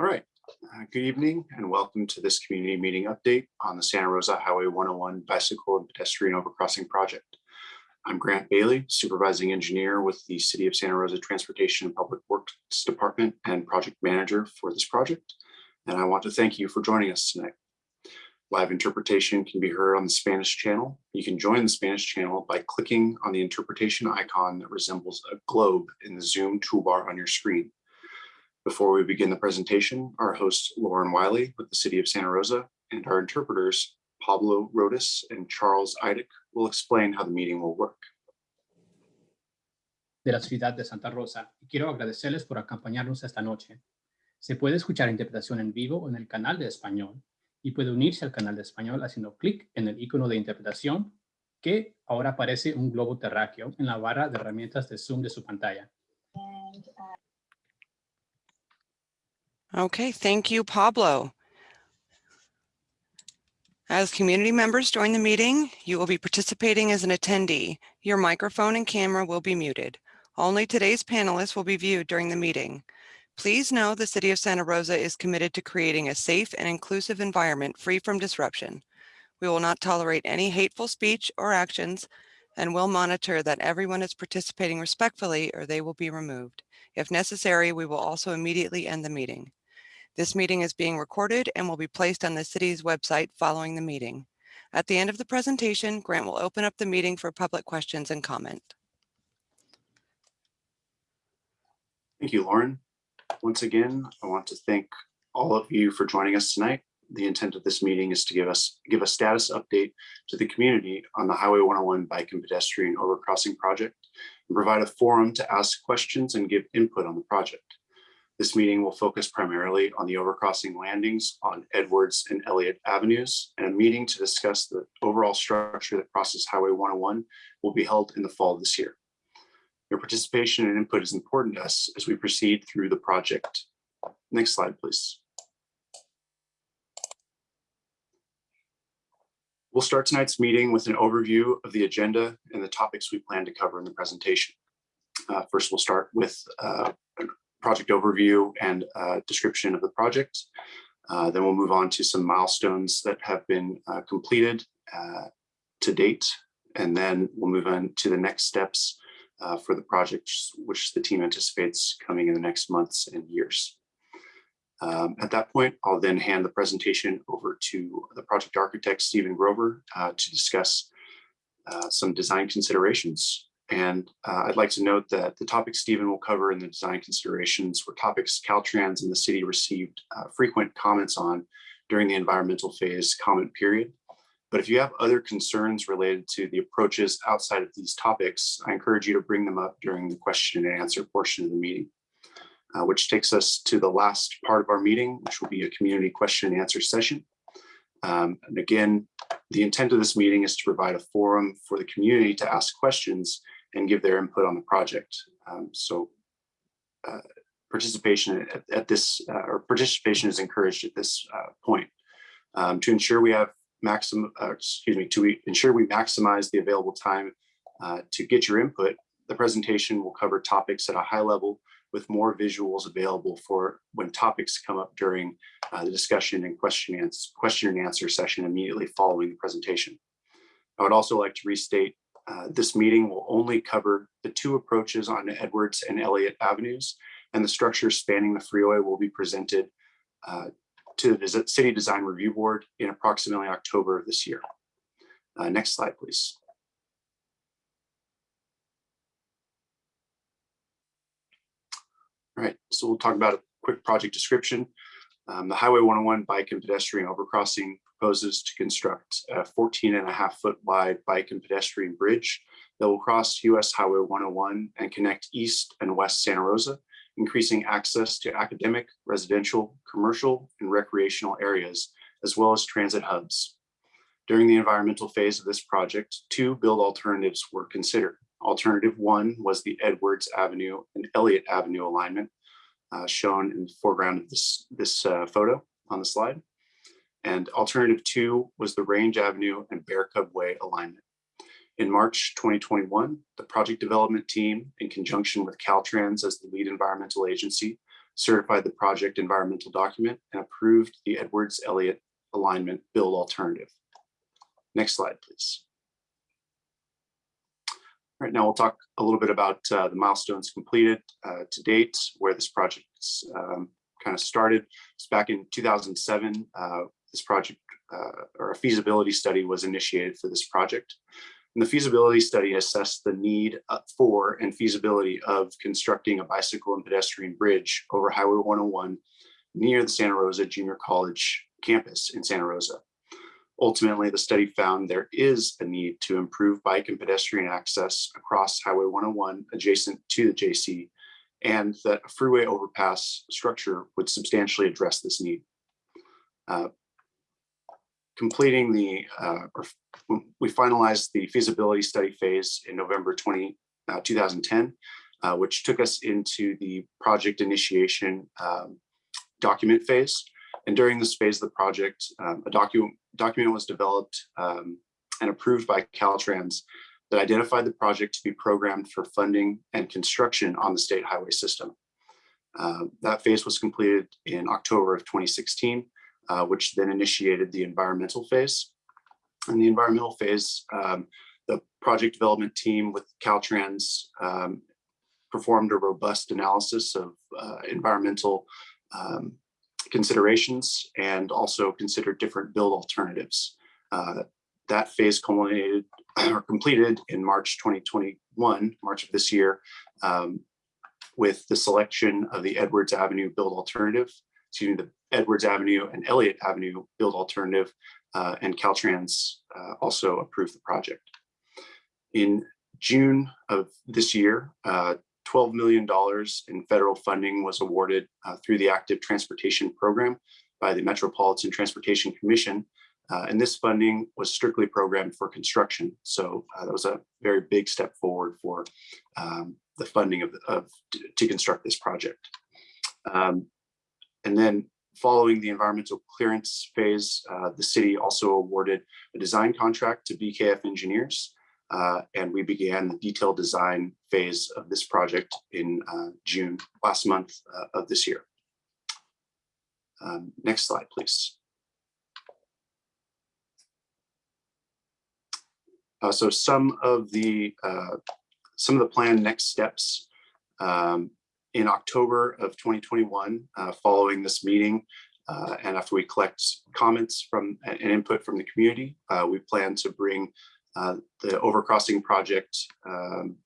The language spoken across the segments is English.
All right, uh, good evening and welcome to this community meeting update on the Santa Rosa Highway 101 bicycle and pedestrian overcrossing project. I'm Grant Bailey, supervising engineer with the City of Santa Rosa Transportation and Public Works Department and project manager for this project. And I want to thank you for joining us tonight. Live interpretation can be heard on the Spanish channel. You can join the Spanish channel by clicking on the interpretation icon that resembles a globe in the Zoom toolbar on your screen. Before we begin the presentation, our host Lauren Wiley with the City of Santa Rosa and our interpreters Pablo Rodas and Charles Eidick will explain how the meeting will work. de la ciudad de Santa Rosa y quiero agradecerles por acompañarnos esta noche. Se puede escuchar interpretación en vivo en el canal de español y puede unirse al canal de español haciendo clic en el icono de interpretación que ahora aparece un globo terráqueo en la barra de herramientas de Zoom de su pantalla. Okay, thank you, Pablo. As community members join the meeting, you will be participating as an attendee. Your microphone and camera will be muted. Only today's panelists will be viewed during the meeting. Please know the City of Santa Rosa is committed to creating a safe and inclusive environment free from disruption. We will not tolerate any hateful speech or actions and will monitor that everyone is participating respectfully or they will be removed. If necessary, we will also immediately end the meeting. This meeting is being recorded and will be placed on the city's website following the meeting. At the end of the presentation, Grant will open up the meeting for public questions and comment. Thank you, Lauren. Once again, I want to thank all of you for joining us tonight. The intent of this meeting is to give us give a status update to the community on the Highway 101 bike and pedestrian overcrossing project and provide a forum to ask questions and give input on the project. This meeting will focus primarily on the overcrossing landings on Edwards and Elliott Avenues, and a meeting to discuss the overall structure that crosses Highway 101 will be held in the fall of this year. Your participation and input is important to us as we proceed through the project. Next slide, please. We'll start tonight's meeting with an overview of the agenda and the topics we plan to cover in the presentation. Uh, first, we'll start with uh, a project overview and uh, description of the project. Uh, then we'll move on to some milestones that have been uh, completed to date. And then we'll move on to the next steps for the project, which the team anticipates coming in the next months and years. Um, at that point, I'll then hand the presentation over to the project architect, Stephen Grover, uh, to discuss uh, some design considerations. And uh, I'd like to note that the topics Stephen will cover in the design considerations were topics Caltrans and the city received uh, frequent comments on during the environmental phase comment period. But if you have other concerns related to the approaches outside of these topics, I encourage you to bring them up during the question and answer portion of the meeting, uh, which takes us to the last part of our meeting, which will be a community question and answer session. Um, and again, the intent of this meeting is to provide a forum for the community to ask questions and give their input on the project. Um, so uh, participation at, at this, uh, or participation is encouraged at this uh, point. Um, to ensure we have maximum, uh, excuse me, to ensure we maximize the available time uh, to get your input, the presentation will cover topics at a high level with more visuals available for when topics come up during uh, the discussion and question, and question and answer session immediately following the presentation. I would also like to restate uh, this meeting will only cover the two approaches on Edwards and Elliott Avenues, and the structure spanning the freeway will be presented uh, to the City Design Review Board in approximately October of this year. Uh, next slide, please. All right, so we'll talk about a quick project description. Um, the Highway 101 bike and pedestrian overcrossing proposes to construct a 14 and a half foot wide bike and pedestrian bridge that will cross US Highway 101 and connect East and West Santa Rosa increasing access to academic, residential, commercial, and recreational areas, as well as transit hubs. During the environmental phase of this project, two build alternatives were considered. Alternative one was the Edwards Avenue and Elliott Avenue alignment, uh, shown in the foreground of this, this uh, photo on the slide. And alternative two was the Range Avenue and Bear Cub Way alignment. In March 2021, the project development team, in conjunction with Caltrans as the lead environmental agency, certified the project environmental document, and approved the Edwards Elliott alignment build alternative. Next slide, please. Right, now we'll talk a little bit about uh, the milestones completed uh, to date, where this project um, kind of started. It's back in 2007. Uh, this project uh, or a feasibility study was initiated for this project. And the feasibility study assessed the need uh, for and feasibility of constructing a bicycle and pedestrian bridge over Highway 101 near the Santa Rosa Junior College campus in Santa Rosa. Ultimately, the study found there is a need to improve bike and pedestrian access across Highway 101 adjacent to the JC, and that a freeway overpass structure would substantially address this need. Uh, completing the, uh, or we finalized the feasibility study phase in November 20, uh, 2010, uh, which took us into the project initiation um, document phase. And during this phase of the project, um, a document document was developed um, and approved by Caltrans that identified the project to be programmed for funding and construction on the state highway system. Uh, that phase was completed in October of 2016, uh, which then initiated the environmental phase. In the environmental phase, um, the project development team with Caltrans um, performed a robust analysis of uh, environmental um, considerations and also considered different build alternatives. Uh, that phase culminated or completed in March 2021, March of this year, um, with the selection of the Edwards Avenue build alternative, excuse me, the Edwards Avenue and Elliott Avenue build alternative, uh, and Caltrans uh, also approved the project. In June of this year, uh, $12 million in federal funding was awarded uh, through the Active Transportation Program by the Metropolitan Transportation Commission. Uh, and this funding was strictly programmed for construction. So uh, that was a very big step forward for um, the funding of, of to construct this project. Um, and then following the environmental clearance phase, uh, the city also awarded a design contract to BKF engineers uh, and we began the detailed design phase of this project in uh, June last month uh, of this year. Um, next slide, please. Uh, so some of the uh, some of the planned next steps um, in October of 2021, uh, following this meeting, and after we collect comments from and input from the community, we plan to bring uh, the overcrossing project um,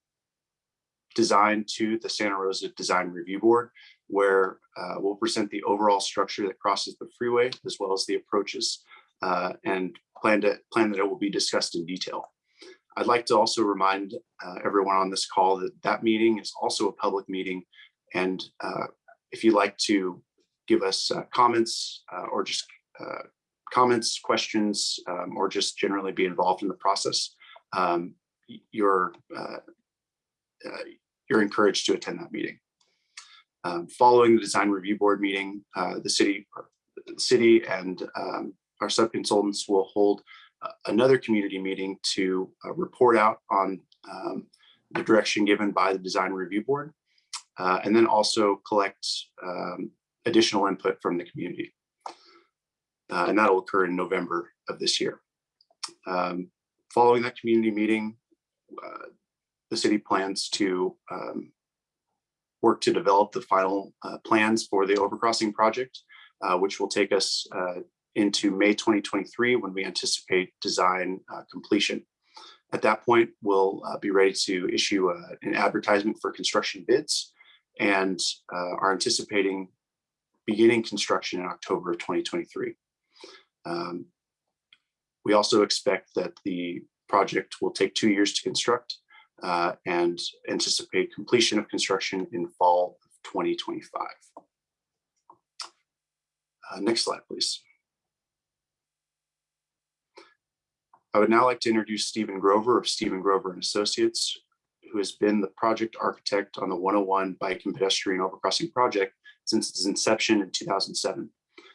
design to the Santa Rosa Design Review Board, where uh, we'll present the overall structure that crosses the freeway, as well as the approaches, uh, and plan, to, plan that it will be discussed in detail. I'd like to also remind uh, everyone on this call that that meeting is also a public meeting. And uh, if you'd like to give us uh, comments or just comments, questions, um, or just generally be involved in the process, um, you're uh, uh, you're encouraged to attend that meeting. Um, following the design review board meeting, uh, the city, the city and um, our sub-consultants will hold uh, another community meeting to uh, report out on um, the direction given by the design review board, uh, and then also collect um, additional input from the community uh, and that'll occur in November of this year. Um, following that community meeting, uh, the city plans to um, work to develop the final uh, plans for the overcrossing project, uh, which will take us uh, into May 2023 when we anticipate design uh, completion. At that point, we'll be ready to issue an advertisement for construction bids and are anticipating beginning construction in October of 2023. Um, we also expect that the project will take two years to construct uh, and anticipate completion of construction in fall of 2025. Uh, next slide, please. I would now like to introduce Stephen Grover of Stephen Grover and Associates, who has been the project architect on the 101 Bike and Pedestrian Overcrossing project since its inception in 2007.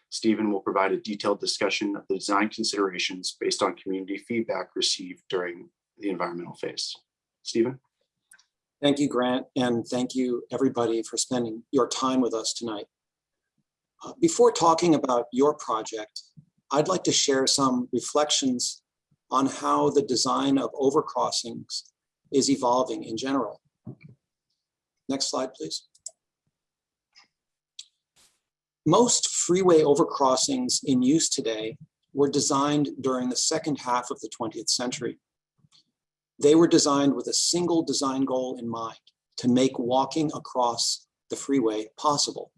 Stephen will provide a detailed discussion of the design considerations based on community feedback received during the environmental phase. Stephen? Thank you, Grant, and thank you, everybody, for spending your time with us tonight. Uh, Before talking about your project, I'd like to share some reflections on how the design of overcrossings is evolving in general. Next slide, please. Most freeway overcrossings in use today were designed during the second half of the 20th century. They were designed with a single design goal in mind, to make walking across the freeway possible.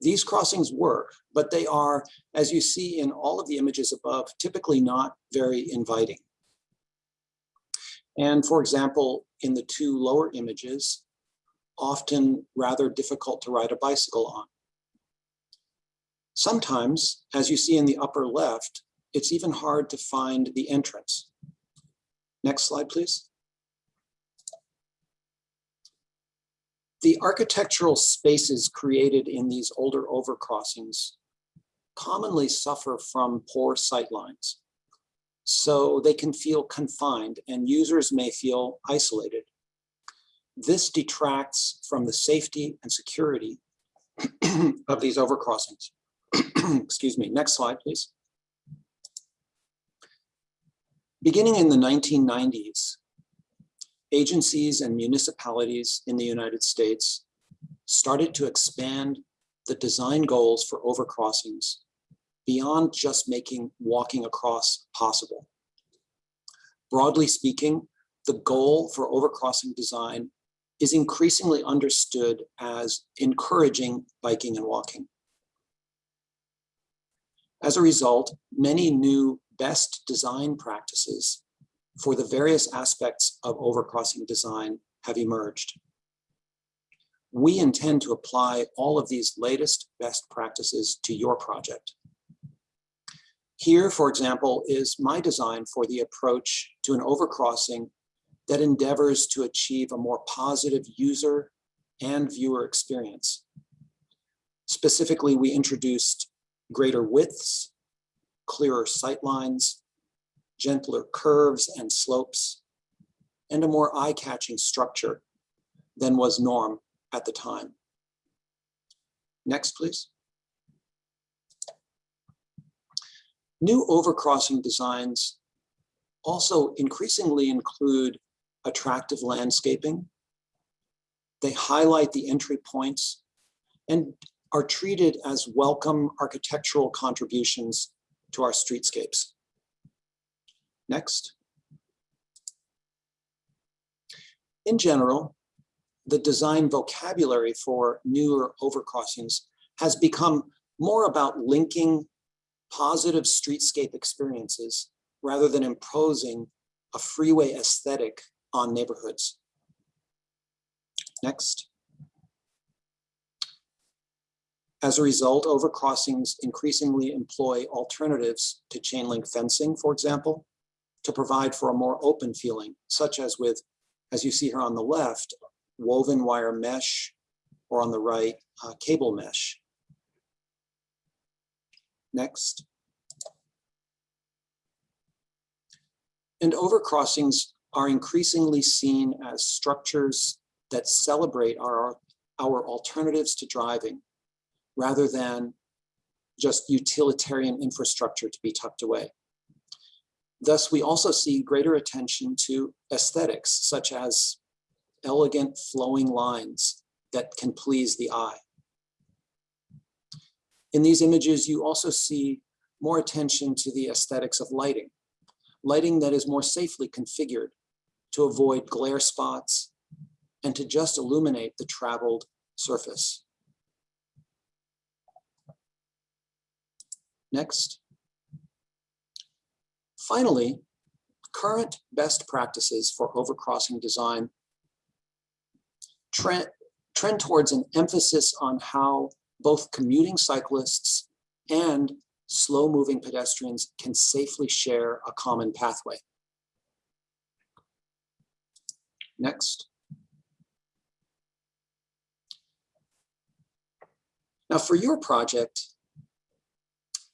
These crossings work, but they are, as you see in all of the images above, typically not very inviting. And for example, in the two lower images, often rather difficult to ride a bicycle on. Sometimes, as you see in the upper left, it's even hard to find the entrance. Next slide, please. The architectural spaces created in these older overcrossings commonly suffer from poor sightlines. So they can feel confined and users may feel isolated. This detracts from the safety and security of these overcrossings. Excuse me, next slide, please. Beginning in the 1990s, agencies and municipalities in the United States started to expand the design goals for overcrossings beyond just making walking across possible. Broadly speaking, the goal for overcrossing design is increasingly understood as encouraging biking and walking. As a result, many new best design practices for the various aspects of overcrossing design have emerged. We intend to apply all of these latest best practices to your project. Here, for example, is my design for the approach to an overcrossing that endeavors to achieve a more positive user and viewer experience. Specifically, we introduced greater widths, clearer sight lines, gentler curves and slopes, and a more eye-catching structure than was norm at the time. Next, please. New overcrossing designs also increasingly include attractive landscaping. They highlight the entry points and are treated as welcome architectural contributions to our streetscapes. Next. In general, the design vocabulary for newer overcrossings has become more about linking positive streetscape experiences rather than imposing a freeway aesthetic on neighborhoods. Next. As a result, overcrossings increasingly employ alternatives to chain link fencing, for example, to provide for a more open feeling, such as with, as you see here on the left, woven wire mesh, or on the right, uh, cable mesh. Next. And overcrossings are increasingly seen as structures that celebrate our, our alternatives to driving rather than just utilitarian infrastructure to be tucked away. Thus, we also see greater attention to aesthetics, such as elegant flowing lines that can please the eye. In these images, you also see more attention to the aesthetics of lighting, lighting that is more safely configured to avoid glare spots and to just illuminate the traveled surface. Next. Finally, current best practices for overcrossing design trend, trend towards an emphasis on how both commuting cyclists and slow moving pedestrians can safely share a common pathway. Next. Now for your project,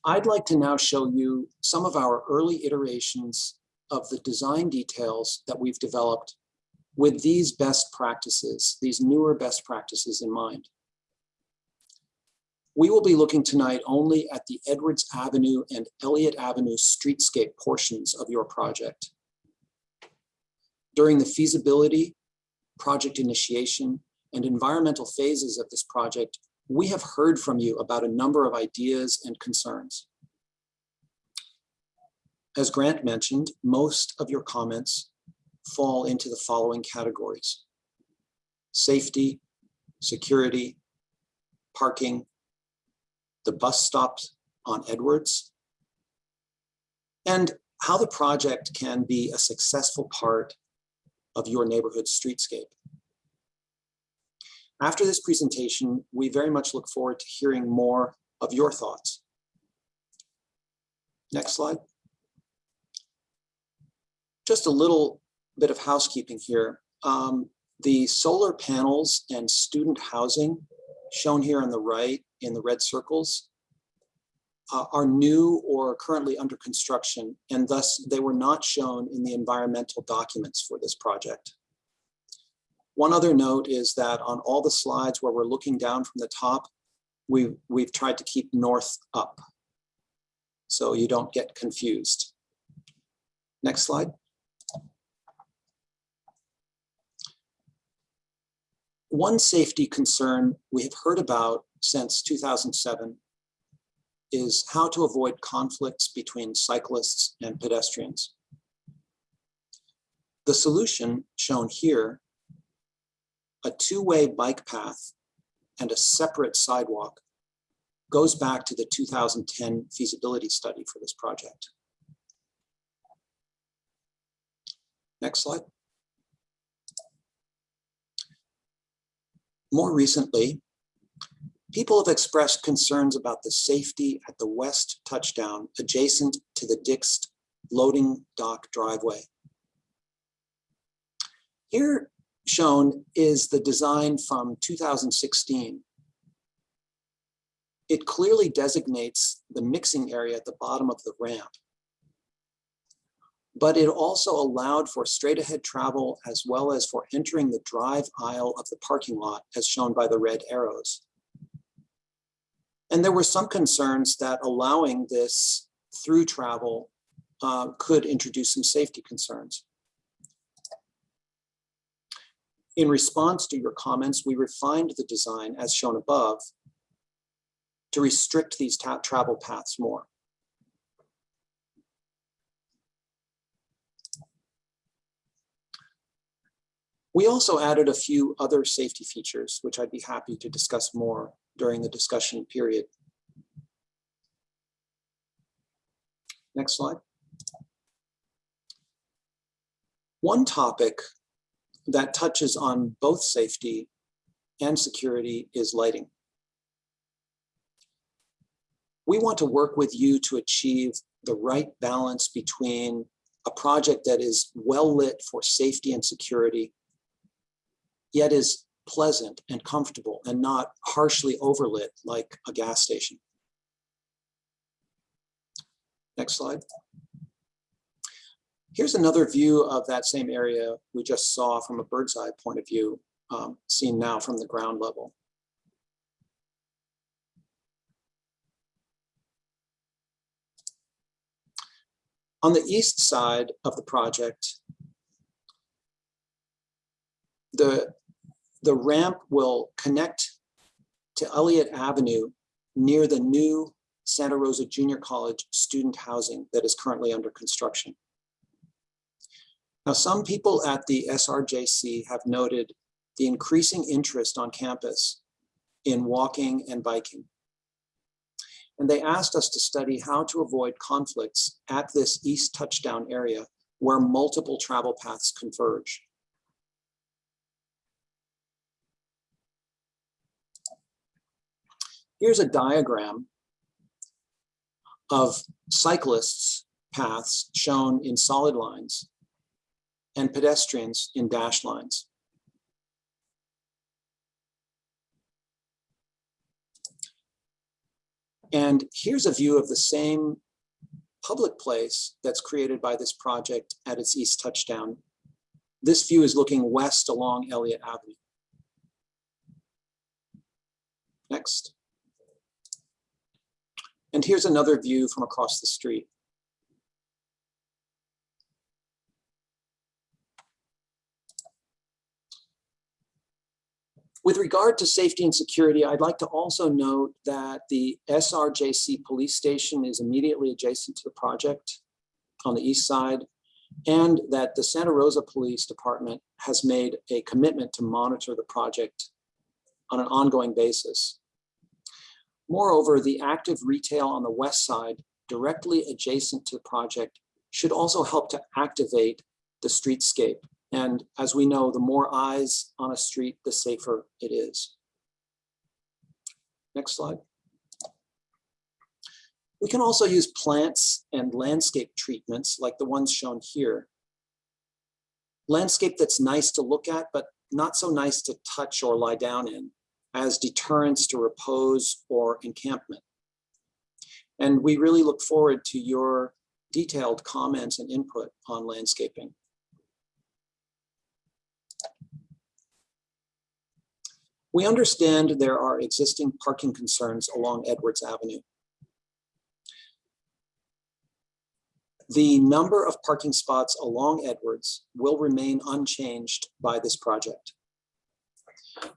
I'd like to now show you some of our early iterations of the design details that we've developed with these best practices, these newer best practices in mind. We will be looking tonight only at the Edwards Avenue and Elliott Avenue streetscape portions of your project. During the feasibility, project initiation, and environmental phases of this project, we have heard from you about a number of ideas and concerns. As Grant mentioned, most of your comments fall into the following categories. Safety, security, parking, the bus stops on Edwards, and how the project can be a successful part of your neighborhood streetscape. After this presentation, we very much look forward to hearing more of your thoughts. Next slide. Just a little bit of housekeeping here. Um, the solar panels and student housing shown here on the right in the red circles uh, are new or currently under construction, and thus they were not shown in the environmental documents for this project. One other note is that on all the slides where we're looking down from the top, we, we've tried to keep north up so you don't get confused. Next slide. One safety concern we have heard about since 2007 is how to avoid conflicts between cyclists and pedestrians. The solution shown here, a two-way bike path and a separate sidewalk goes back to the 2010 feasibility study for this project. Next slide. More recently, people have expressed concerns about the safety at the west touchdown adjacent to the Dick's loading dock driveway. Here shown is the design from 2016. It clearly designates the mixing area at the bottom of the ramp but it also allowed for straight ahead travel as well as for entering the drive aisle of the parking lot as shown by the red arrows. And there were some concerns that allowing this through travel uh, could introduce some safety concerns. In response to your comments, we refined the design as shown above to restrict these travel paths more. We also added a few other safety features, which I'd be happy to discuss more during the discussion period. Next slide. One topic that touches on both safety and security is lighting. We want to work with you to achieve the right balance between a project that is well lit for safety and security yet is pleasant and comfortable and not harshly overlit like a gas station. Next slide. Here's another view of that same area we just saw from a bird's eye point of view, um, seen now from the ground level. On the east side of the project, the the ramp will connect to Elliott Avenue near the new Santa Rosa Junior College student housing that is currently under construction. Now, some people at the SRJC have noted the increasing interest on campus in walking and biking. And they asked us to study how to avoid conflicts at this east touchdown area where multiple travel paths converge. Here's a diagram of cyclists paths shown in solid lines and pedestrians in dashed lines. And here's a view of the same public place that's created by this project at its east touchdown This view is looking west along Elliott Avenue. Next. And here's another view from across the street. With regard to safety and security, I'd like to also note that the SRJC police station is immediately adjacent to the project on the east side, and that the Santa Rosa Police Department has made a commitment to monitor the project on an ongoing basis. Moreover, the active retail on the west side, directly adjacent to the project, should also help to activate the streetscape. And as we know, the more eyes on a street, the safer it is. Next slide. We can also use plants and landscape treatments like the ones shown here. Landscape that's nice to look at, but not so nice to touch or lie down in as deterrence to repose or encampment. And we really look forward to your detailed comments and input on landscaping. We understand there are existing parking concerns along Edwards Avenue. The number of parking spots along Edwards will remain unchanged by this project.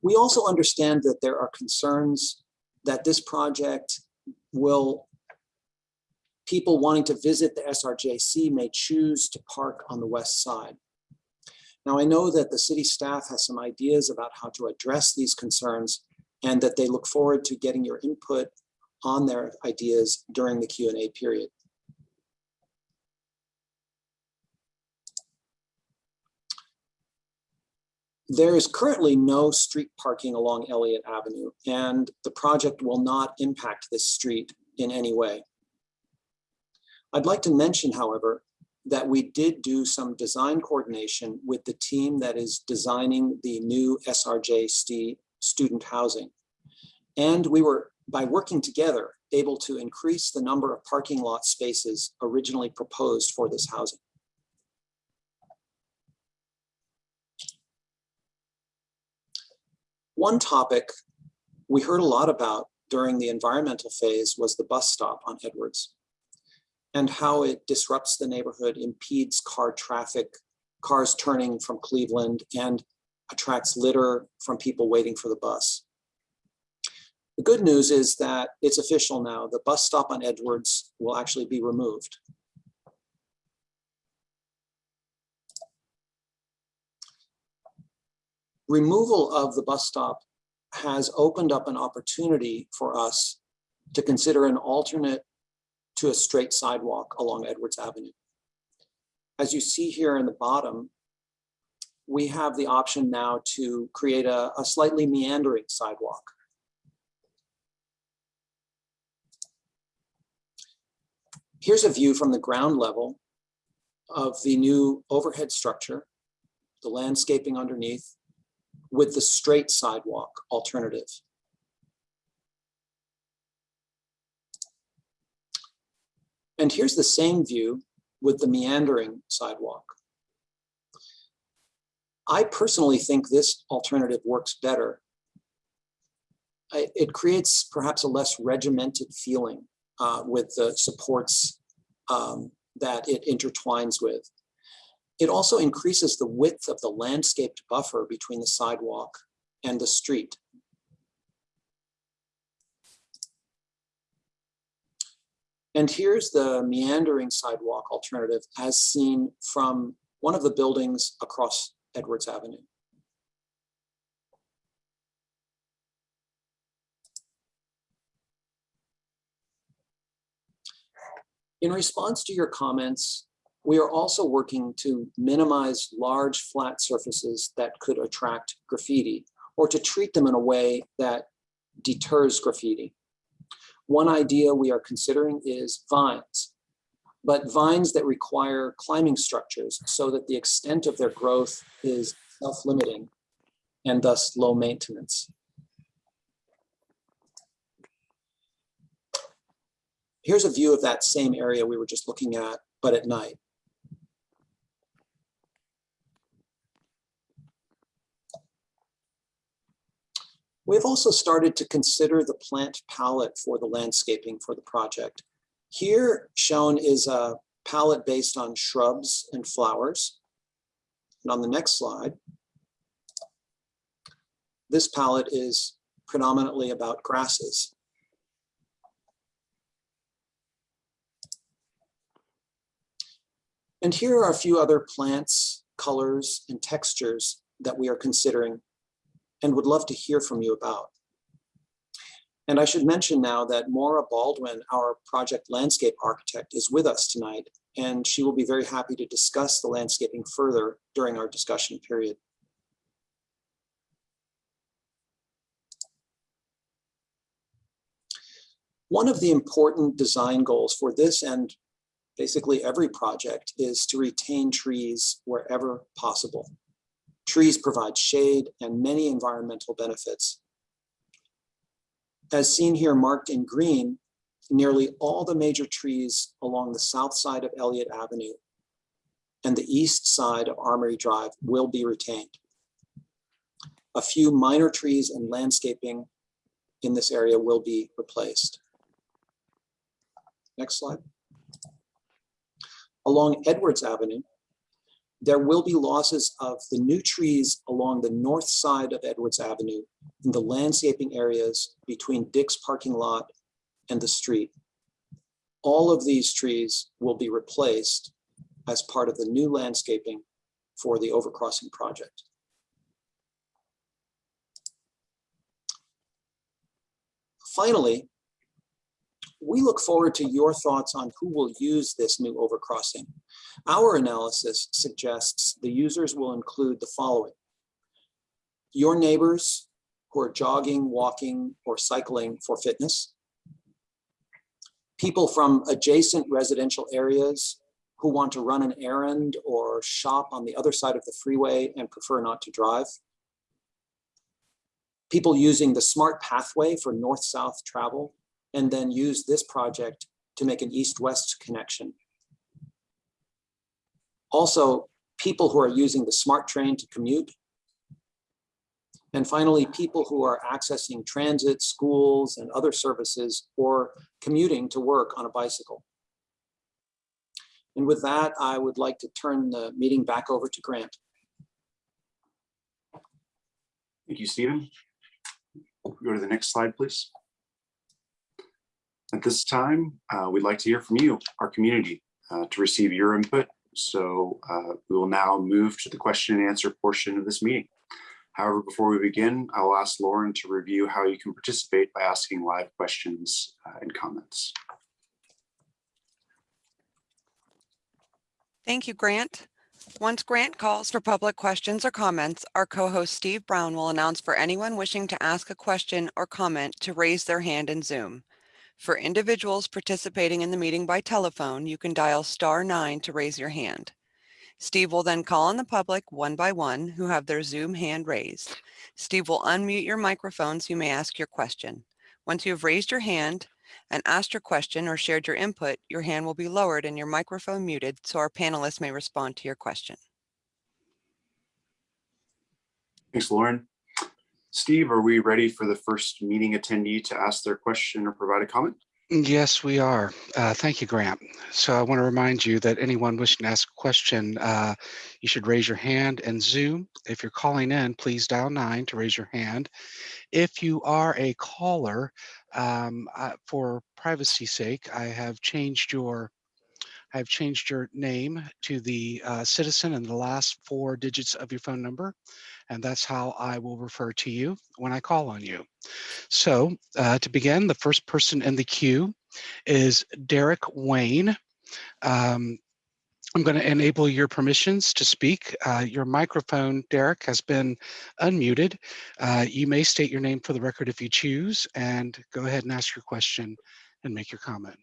We also understand that there are concerns that this project will, people wanting to visit the SRJC may choose to park on the west side. Now, I know that the city staff has some ideas about how to address these concerns and that they look forward to getting your input on their ideas during the Q and A period. There is currently no street parking along Elliott Avenue, and the project will not impact this street in any way. I'd like to mention, however, that we did do some design coordination with the team that is designing the new SRJ student housing. And we were, by working together, able to increase the number of parking lot spaces originally proposed for this housing. One topic we heard a lot about during the environmental phase was the bus stop on Edwards and how it disrupts the neighborhood, impedes car traffic, cars turning from Cleveland and attracts litter from people waiting for the bus. The good news is that it's official now. The bus stop on Edwards will actually be removed. removal of the bus stop has opened up an opportunity for us to consider an alternate to a straight sidewalk along Edwards Avenue. As you see here in the bottom, we have the option now to create a, a slightly meandering sidewalk. Here's a view from the ground level of the new overhead structure, the landscaping underneath, with the straight sidewalk alternative. And here's the same view with the meandering sidewalk. I personally think this alternative works better. It creates perhaps a less regimented feeling uh, with the supports um, that it intertwines with. It also increases the width of the landscaped buffer between the sidewalk and the street. And here's the meandering sidewalk alternative as seen from one of the buildings across Edwards Avenue. In response to your comments, we are also working to minimize large flat surfaces that could attract graffiti or to treat them in a way that deters graffiti. One idea we are considering is vines, but vines that require climbing structures so that the extent of their growth is self-limiting and thus low maintenance. Here's a view of that same area we were just looking at, but at night. We've also started to consider the plant palette for the landscaping for the project. Here shown is a palette based on shrubs and flowers. And on the next slide, this palette is predominantly about grasses. And here are a few other plants, colors, and textures that we are considering and would love to hear from you about. And I should mention now that Maura Baldwin, our project landscape architect, is with us tonight, and she will be very happy to discuss the landscaping further during our discussion period. One of the important design goals for this and basically every project is to retain trees wherever possible. Trees provide shade and many environmental benefits. As seen here marked in green, nearly all the major trees along the south side of Elliott Avenue and the east side of Armory Drive will be retained. A few minor trees and landscaping in this area will be replaced. Next slide. Along Edwards Avenue, there will be losses of the new trees along the north side of Edwards Avenue in the landscaping areas between Dick's parking lot and the street. All of these trees will be replaced as part of the new landscaping for the overcrossing project. Finally, we look forward to your thoughts on who will use this new overcrossing. Our analysis suggests the users will include the following. Your neighbors who are jogging, walking, or cycling for fitness. People from adjacent residential areas who want to run an errand or shop on the other side of the freeway and prefer not to drive. People using the SMART pathway for north-south travel and then use this project to make an east-west connection. Also, people who are using the SMART train to commute. And finally, people who are accessing transit, schools, and other services or commuting to work on a bicycle. And with that, I would like to turn the meeting back over to Grant. Thank you, Stephen. Go to the next slide, please. At this time, uh, we'd like to hear from you, our community, uh, to receive your input. So uh, we will now move to the question and answer portion of this meeting. However, before we begin, I will ask Lauren to review how you can participate by asking live questions uh, and comments. Thank you, Grant. Once Grant calls for public questions or comments, our co-host Steve Brown will announce for anyone wishing to ask a question or comment to raise their hand in Zoom. For individuals participating in the meeting by telephone, you can dial star nine to raise your hand. Steve will then call on the public one by one who have their Zoom hand raised. Steve will unmute your microphone so you may ask your question. Once you have raised your hand and asked your question or shared your input, your hand will be lowered and your microphone muted so our panelists may respond to your question. Thanks, Lauren. Steve, are we ready for the first meeting attendee to ask their question or provide a comment? Yes, we are. Uh, thank you, Grant. So I want to remind you that anyone wishing to ask a question, uh, you should raise your hand and Zoom. If you're calling in, please dial nine to raise your hand. If you are a caller, um, for privacy sake, I have changed your I've changed your name to the uh, citizen and the last four digits of your phone number and that's how I will refer to you when I call on you. So uh, to begin, the first person in the queue is Derek Wayne. Um, I'm going to enable your permissions to speak. Uh, your microphone, Derek, has been unmuted. Uh, you may state your name for the record if you choose, and go ahead and ask your question and make your comment.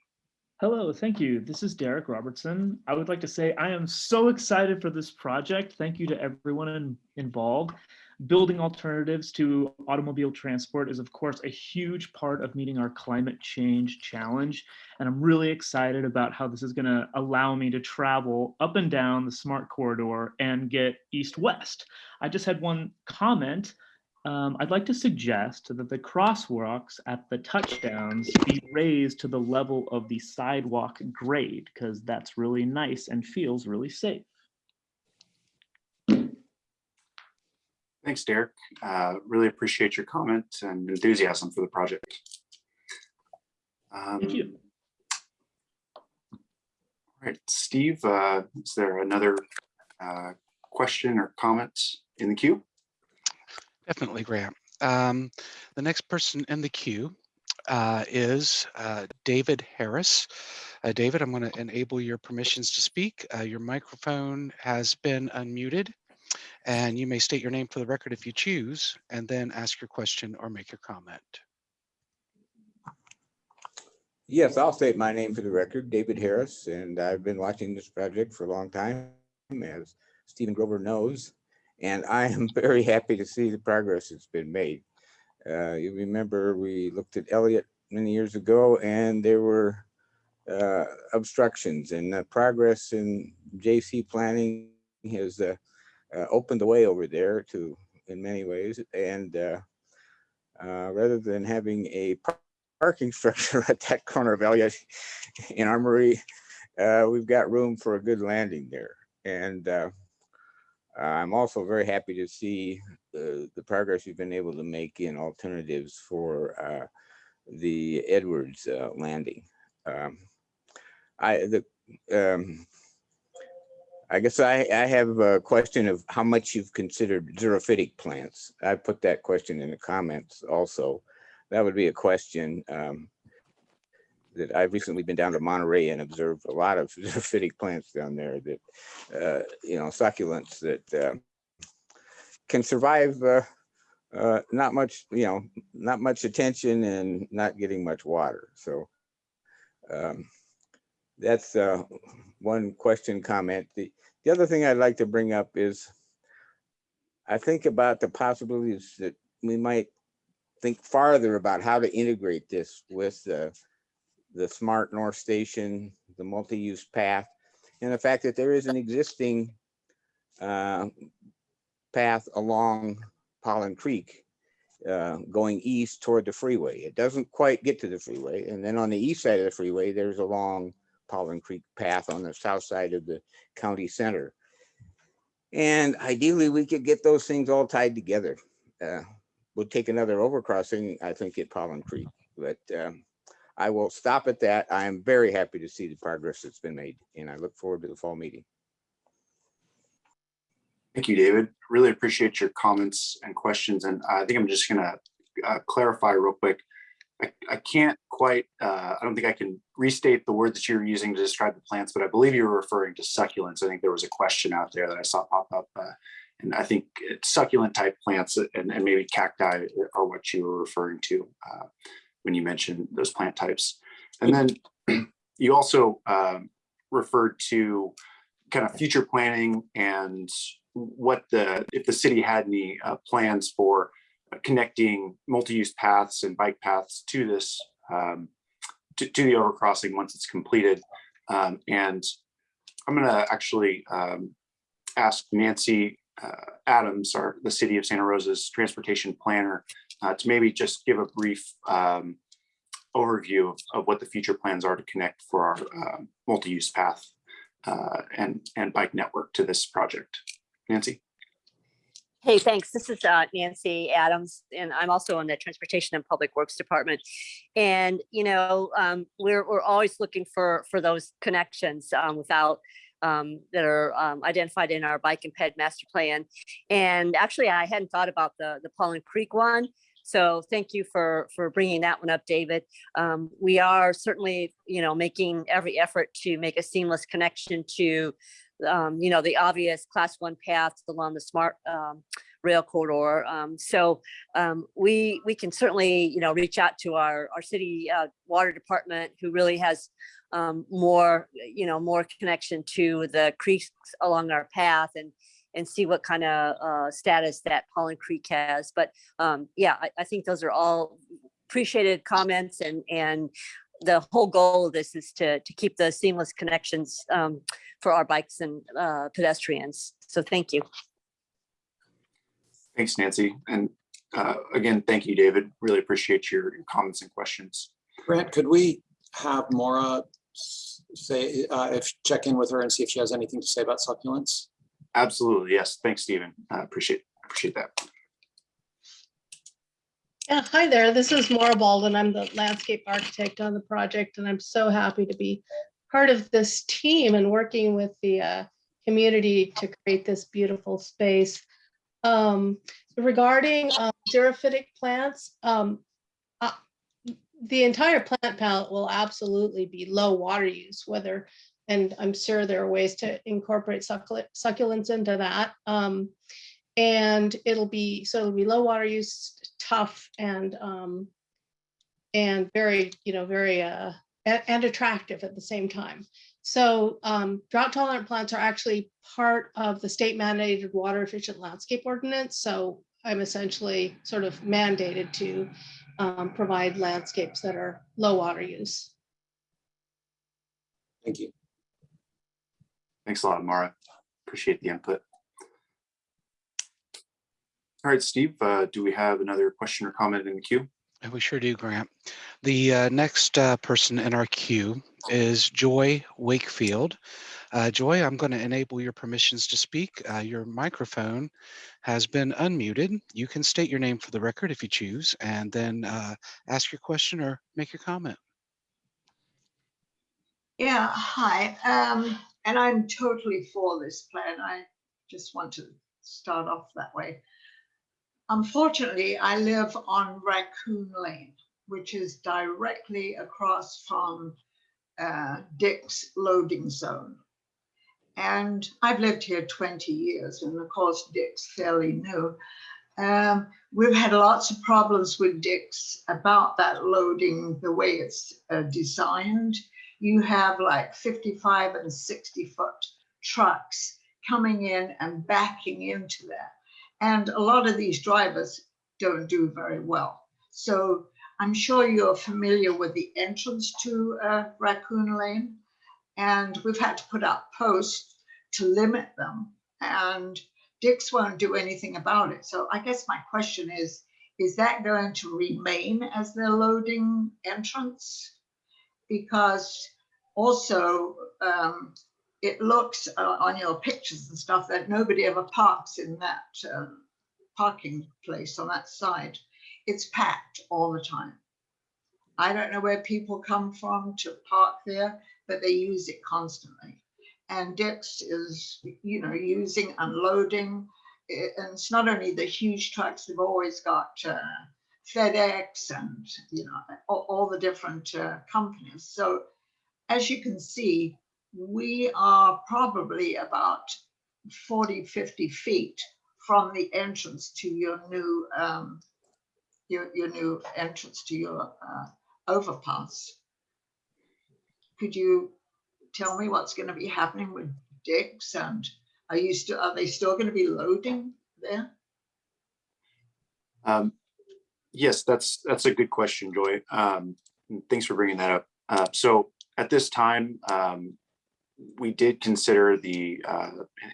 Hello, thank you. This is Derek Robertson. I would like to say I am so excited for this project. Thank you to everyone in, involved. Building alternatives to automobile transport is, of course, a huge part of meeting our climate change challenge. And I'm really excited about how this is going to allow me to travel up and down the SMART corridor and get east west. I just had one comment um, I'd like to suggest that the crosswalks at the touchdowns be raised to the level of the sidewalk grade because that's really nice and feels really safe. Thanks, Derek. Uh, Really appreciate your comment and enthusiasm for the project. Thank Um, you. All right, Steve, uh, is there another uh, question or comment in the queue? Definitely, Grant. Um, the next person in the queue uh, is uh, David Harris. Uh, David, I'm going to enable your permissions to speak. Uh, your microphone has been unmuted, and you may state your name for the record if you choose, and then ask your question or make your comment. Yes, I'll state my name for the record, David Harris, and I've been watching this project for a long time, as Stephen Grover knows. And I am very happy to see the progress that's been made. Uh, you remember we looked at Elliott many years ago and there were uh, obstructions and the progress in JC planning has uh, uh, opened the way over there to, in many ways. And uh, uh, rather than having a par- parking structure at that corner of Elliott in Armory, uh, we've got room for a good landing there. And uh, I'm also very happy to see the, the progress we've been able to make in alternatives for uh, the Edwards uh, landing. Um, I, the, um, I guess I, I have a question of how much you've considered xerophytic plants. I put that question in the comments also. That would be a question um, that I've recently been down to Monterey and observed a lot of xerophytic plants down there that, uh, you know, succulents that uh, can survive uh, uh, not much, you know, not much attention and not getting much water. So um, that's uh, one question comment. The, the other thing I'd like to bring up is I think about the possibilities that we might think farther about how to integrate this with the SMART North Station, the multi-use path, and the fact that there is an existing uh, path along Paulin Creek uh, going east toward the freeway. It doesn't quite get to the freeway. And then on the east side of the freeway, there's a long Paulin Creek path on the south side of the county center. And ideally, we could get those things all tied together. Uh, Would take another overcrossing, I think, at Paulin Creek, but um, I will stop at that. I am very happy to see the progress that's been made, and I look forward to the fall meeting. Thank you, David. Really appreciate your comments and questions. And I think I'm just gonna uh, clarify real quick. I, I can't quite, uh, I don't think I can restate the word that you were using to describe the plants, but I believe you were referring to succulents. I think there was a question out there that I saw pop up. uh, And I think succulent type plants and, and maybe cacti are what you were referring to uh, when you mentioned those plant types. And then you also um, referred to kind of future planning and what the, if the city had any uh, plans for connecting multi-use paths and bike paths to this, um, to, to the overcrossing once it's completed. Um, and I'm gonna actually um, ask Nancy uh, Adams, our, the city of Santa Rosa's transportation planner, uh, to maybe just give a brief um, overview of, of what the future plans are to connect for our uh, multi-use path uh, and, and bike network to this project. Nancy? Hey, thanks. This is uh, Nancy Adams, and I'm also in the Transportation and Public Works Department. And, you know, um, we're, we're always looking for, for those connections um, without, um, that are um, identified in our bike and ped master plan. And actually, I hadn't thought about the, the Paulin Creek one. So thank you for, for bringing that one up, David. Um, we are certainly, you know, making every effort to make a seamless connection to um, you know, the obvious class one paths along the SMART um, rail corridor. Um, so um, we we can certainly, you know, reach out to our our city uh, water department, who really has um, more, you know, more connection to the creeks along our path and and see what kind of uh, status that Paulin Creek has. But um, yeah, I, I think those are all appreciated comments and and the whole goal of this is to to keep the seamless connections um, for our bikes and uh, pedestrians. So thank you. Thanks, Nancy. And uh, again, thank you, David. Really appreciate your your comments and questions. Grant, could we have Maura say, uh, if, check in with her and see if she has anything to say about succulents? Absolutely. Yes. Thanks, Stephen. I appreciate, appreciate that. Yeah, hi there. This is Maura Baldwin. I'm the landscape architect on the project, and I'm so happy to be part of this team and working with the uh, community to create this beautiful space. Um, Regarding um, xerophytic plants, um, uh, the entire plant palette will absolutely be low water use, whether, and I'm sure there are ways to incorporate succulents into that. Um, and it'll be, so it'll be low water use, tough and, um, and very, you know, very, uh, and, attractive at the same time. So, um, drought tolerant plants are actually part of the state mandated water efficient landscape ordinance. So I'm essentially sort of mandated to, um, provide landscapes that are low water use. Thank you. Thanks a lot, Mara. Appreciate the input. All right, Steve, uh, do we have another question or comment in the queue? We sure do, Grant. The uh, next uh, person in our queue is Joy Wakefield. Uh, Joy, I'm going to enable your permissions to speak. Uh, Your microphone has been unmuted. You can state your name for the record if you choose, and then uh, ask your question or make your comment. Yeah, hi. Um, and I'm totally for this plan. I just want to start off that way. Unfortunately, I live on Raccoon Lane, which is directly across from uh, Dick's loading zone. And I've lived here 20 years, and of course, Dick's fairly new. Um, we've had lots of problems with Dick's about that loading, the way it's uh, designed you have like 55 and 60 foot trucks coming in and backing into there. And a lot of these drivers don't do very well. So I'm sure you're familiar with the entrance to uh, Raccoon Lane. And we've had to put up posts to limit them. And Dick's won't do anything about it. So I guess my question is, is that going to remain as their loading entrance? Because also um, it looks uh, on your pictures and stuff that nobody ever parks in that um, parking place on that side. It's packed all the time. I don't know where people come from to park there, but they use it constantly. And Dick's is, you know, using, unloading. It- and it's not only the huge trucks, they've always got uh, FedEx and, you know, all, all the different uh, companies. So as you can see, we are probably about 40, 50 feet from the entrance to your new, um, your, your new entrance to your uh, overpass. Could you tell me what's going to be happening with Dick's and are you still, are they still going to be loading there? Um, Yes, that's, that's a good question, Joy. Um, Thanks for bringing that up. Uh, So at this time, um, we did consider the, uh,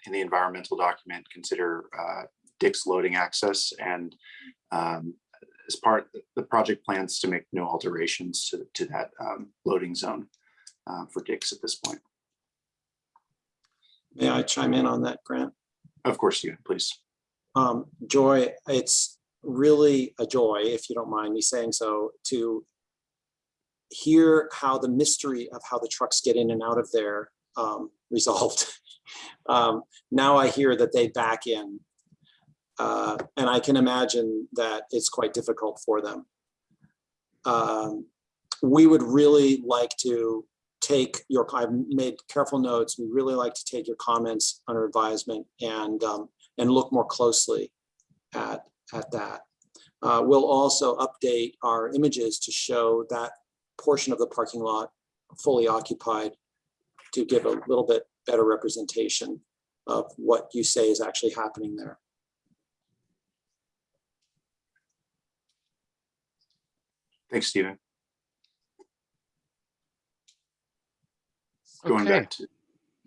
in- the environmental document, consider uh, Dick's loading access and um, as part, the project plans to make no alterations to, to that um, loading zone uh, for Dick's at this point. May I chime in on that, Grant? Of course, you, please. Um, Joy, it's really a joy, if you don't mind me saying so, to hear how the mystery of how the trucks get in and out of there um, resolved. Um, now I hear that they back in. Uh, and I can imagine that it's quite difficult for them. Um, we would really like to take your, I've made careful notes. We really like to take your comments under advisement and, um, and look more closely at, at that. Uh, we'll also update our images to show that portion of the parking lot fully occupied to give a little bit better representation of what you say is actually happening there. Thanks, Stephen. Going back to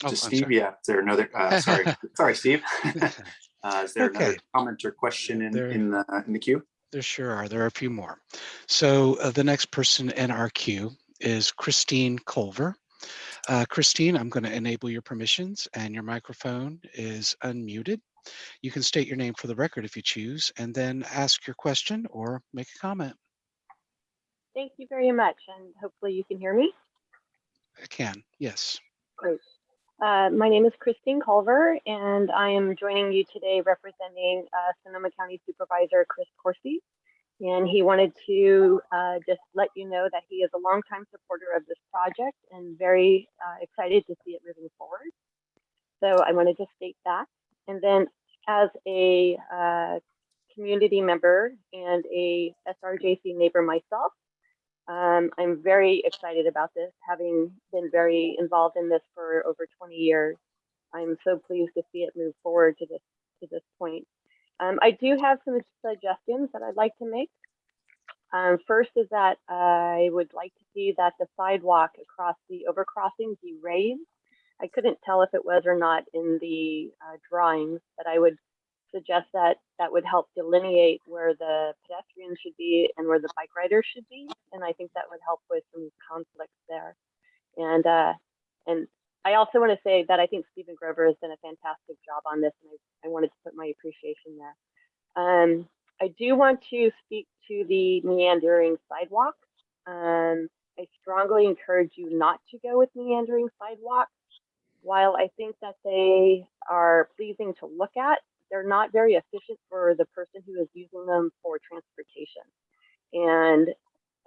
Oh, to I'm Steve, sorry. yeah, is there another, uh, sorry, sorry, Steve. Uh, is there another comment or question in, There- in the, in the queue? There sure are. There are a few more. So uh, the next person in our queue is Christine Culver. Uh, Christine, I'm going to enable your permissions and your microphone is unmuted. You can state your name for the record if you choose, and then ask your question or make a comment. Thank you very much, and hopefully you can hear me. I can, yes. Great. Uh, my name is Christine Culver, and I am joining you today representing uh, Sonoma County Supervisor Chris Coursey. And he wanted to uh, just let you know that he is a longtime supporter of this project and very uh, excited to see it moving forward. So I wanted to state that. And then as a uh, community member and a SRJC neighbor myself, um, I'm very excited about this, having been very involved in this for over 20 years. I'm so pleased to see it move forward to this to this point. Um, I do have some suggestions that I'd like to make. Um, first is that I would like to see that the sidewalk across the overcrossing be raised. I couldn't tell if it was or not in the uh, drawings, but I would suggest that that would help delineate where the pedestrians should be and where the bike riders should be. And I think that would help with some conflicts there. And uh, and I also want to say that I think Stephen Grover has done a fantastic job on this, and I, I wanted to put my appreciation there. Um, I do want to speak to the meandering sidewalks. Um, I strongly encourage you not to go with meandering sidewalks. While I think that they are pleasing to look at, they're not very efficient for the person who is using them for transportation. And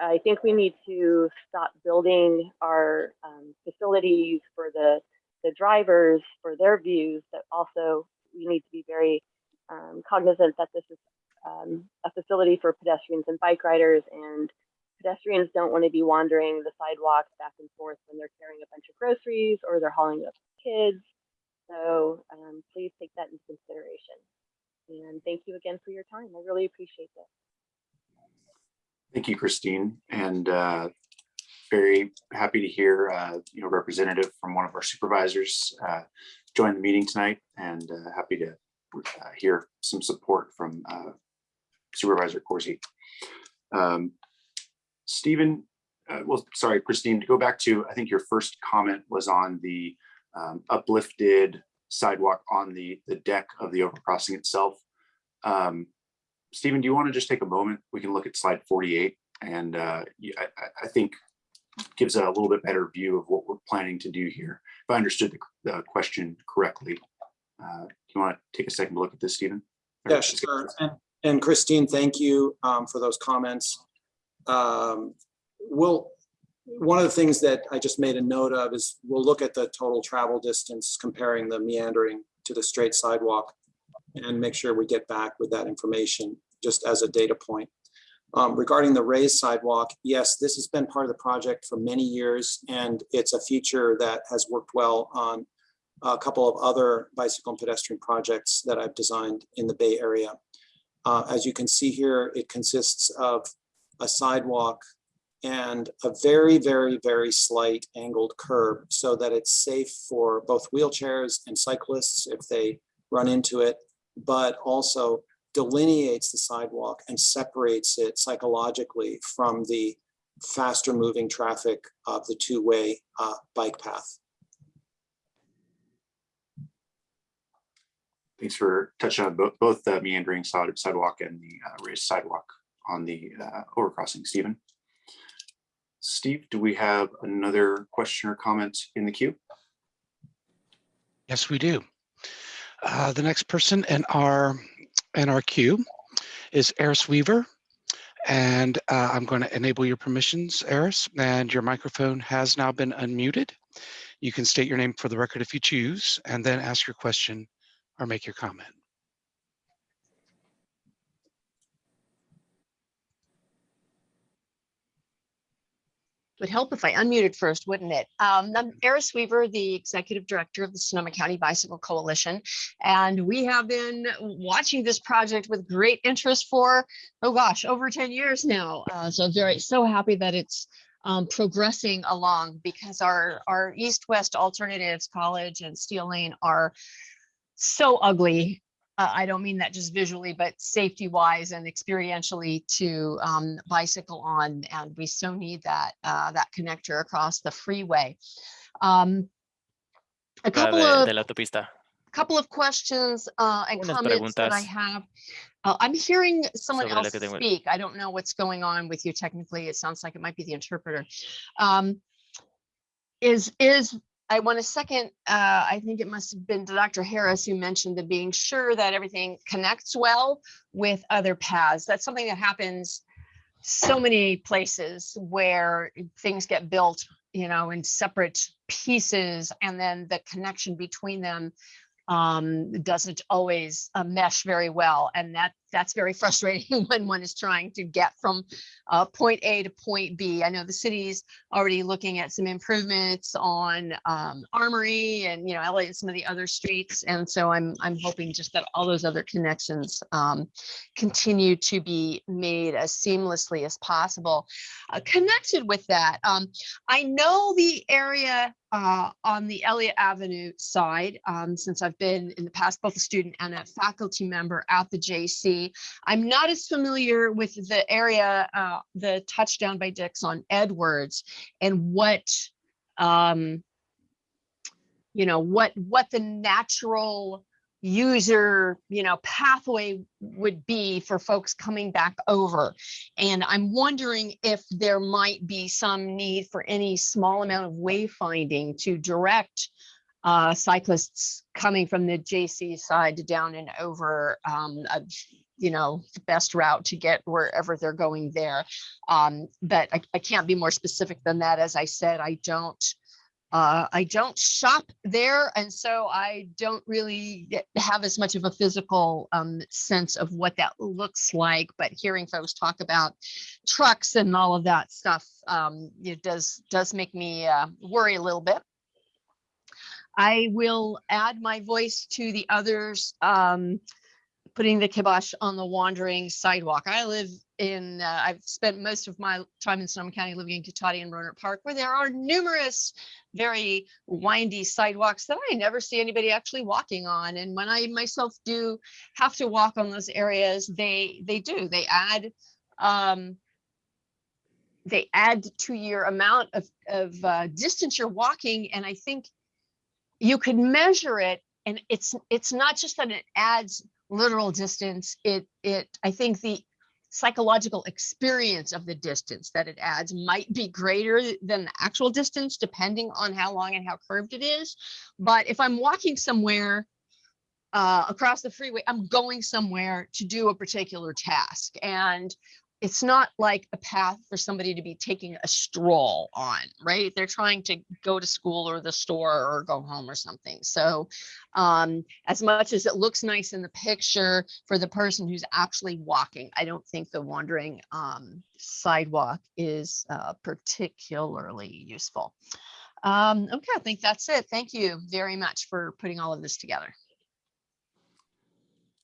I think we need to stop building our um, facilities for the, the drivers for their views, but also we need to be very um, cognizant that this is um, a facility for pedestrians and bike riders and pedestrians don't want to be wandering the sidewalks back and forth when they're carrying a bunch of groceries or they're hauling up kids. So um, please take that into consideration. And thank you again for your time. I really appreciate this. Thank you, Christine, and uh, very happy to hear, uh, you know, representative from one of our supervisors uh, join the meeting tonight and uh, happy to uh, hear some support from uh, Supervisor Coursey. Um, Stephen, well, sorry, Christine, to go back to, I think your first comment was on the um, uplifted sidewalk on the, the deck of the overcrossing itself. Um, Stephen, do you want to just take a moment? We can look at slide 48 and uh, I, I think gives a little bit better view of what we're planning to do here. If I understood the, the question correctly, uh, do you want to take a second to look at this, Stephen? Yeah, sure. And, and Christine, thank you um, for those comments. Um, we'll, one of the things that I just made a note of is we'll look at the total travel distance comparing the meandering to the straight sidewalk and make sure we get back with that information just as a data point. Um, regarding the raised sidewalk, yes, this has been part of the project for many years and it's a feature that has worked well on a couple of other bicycle and pedestrian projects that I've designed in the Bay Area. Uh, as you can see here, it consists of a sidewalk and a very, very, very slight angled curb so that it's safe for both wheelchairs and cyclists if they run into it, but also delineates the sidewalk and separates it psychologically from the faster moving traffic of the two-way uh, bike path. Thanks for touching on both, the meandering side- sidewalk and the uh, raised sidewalk on the uh, overcrossing, Stephen. Steve, do we have another question or comment in the queue? Yes, we do. Uh, the next person in our in our queue is Eris Weaver. And uh, I'm going to enable your permissions, Eris, and your microphone has now been unmuted. You can state your name for the record if you choose, and then ask your question or make your comment. Would help if I unmuted first, wouldn't it? Um, I'm Eris Weaver, the Executive Director of the Sonoma County Bicycle Coalition, and we have been watching this project with great interest for, oh gosh, over 10 years now. Uh, so very, so happy that it's um, progressing along because our, our East-West Alternatives College and Steele Lane are so ugly uh, I don't mean that just visually, but safety wise and experientially to um, bicycle on. And we so need that, uh, that connector across the freeway. Um, a couple de, of de la autopista. couple of questions uh, and Unas comments that I have. Uh, I'm hearing someone else tengo- speak. I don't know what's going on with you technically. It sounds like it might be the interpreter. Um, is is I want to second. Uh, I think it must have been Dr. Harris who mentioned the being sure that everything connects well with other paths. That's something that happens so many places where things get built, you know, in separate pieces, and then the connection between them um, doesn't always uh, mesh very well. And that that's very frustrating when one is trying to get from uh, point A to point B. I know the city's already looking at some improvements on um, Armory and, you know, LA and some of the other streets. And so I'm, I'm hoping just that all those other connections um, continue to be made as seamlessly as possible. Uh, connected with that, um, I know the area uh, on the Elliott Avenue side, um, since I've been in the past both a student and a faculty member at the JC. I'm not as familiar with the area, uh, the touchdown by Dick's on Edwards and what, um, you know, what what the natural user, you know, pathway would be for folks coming back over. And I'm wondering if there might be some need for any small amount of wayfinding to direct uh, cyclists coming from the JC side to down and over, um, you know, the best route to get wherever they're going there. Um, but I, I can't be more specific than that. As I said, I don't, uh, I don't shop there, and so I don't really have as much of a physical um, sense of what that looks like. But hearing folks talk about trucks and all of that stuff, um, it does does make me uh, worry a little bit. I will add my voice to the others, um, putting the kibosh on the wandering sidewalk. I live in, uh, I've spent most of my time in Sonoma County living in Cotati and Rohnert Park, where there are numerous very windy sidewalks that I never see anybody actually walking on. And when I myself do have to walk on those areas, they they do. They add um, they add to your amount of, of uh, distance you're walking. And I think you could measure it and it's it's not just that it adds literal distance, it it I think the psychological experience of the distance that it adds might be greater than the actual distance depending on how long and how curved it is. But if I'm walking somewhere uh, across the freeway, I'm going somewhere to do a particular task. And it's not like a path for somebody to be taking a stroll on, right? They're trying to go to school or the store or go home or something. So um, as much as it looks nice in the picture for the person who's actually walking, I don't think the wandering um, sidewalk is uh, particularly useful. Um, okay, I think that's it. Thank you very much for putting all of this together.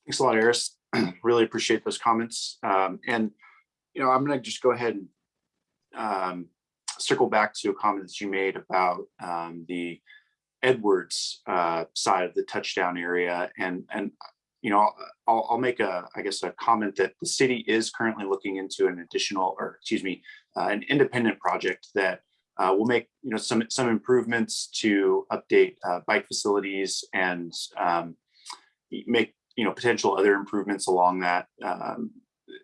Thanks a lot, Eris. Really appreciate those comments. Um, and, you know, I'm gonna just go ahead and um, circle back to a comment that you made about um, the Edwards uh, side of the touchdown area. And, and, you know, I'll, I'll make a, I guess, a comment that the city is currently looking into an additional, or excuse me, uh, an independent project that uh, will make, you know, some, some improvements to update uh, bike facilities and um, make you know, potential other improvements along that, um,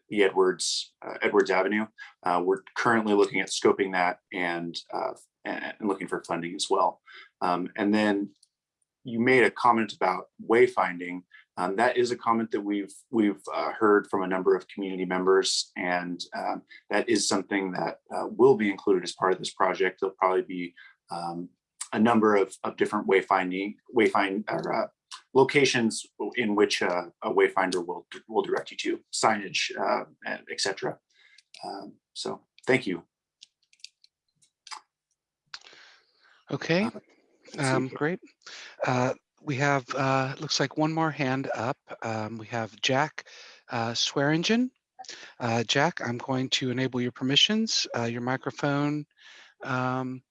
the Edwards, uh, Edwards Avenue. Uh, we're currently looking at scoping that and, uh, and looking for funding as well. Um, and then you made a comment about wayfinding. Um, that is a comment that we've we've uh, heard from a number of community members, and um, that is something that uh, will be included as part of this project. There'll probably be um, a number of, of different wayfinding wayfind or uh, locations in which uh, a wayfinder will will direct you to signage, uh, etc. Um, so thank you. Okay, Uh, um, great. Uh, we have, uh, looks like one more hand up. Um, we have Jack uh, Swearingen. Uh, Jack, I'm going to enable your permissions. Uh, your microphone um,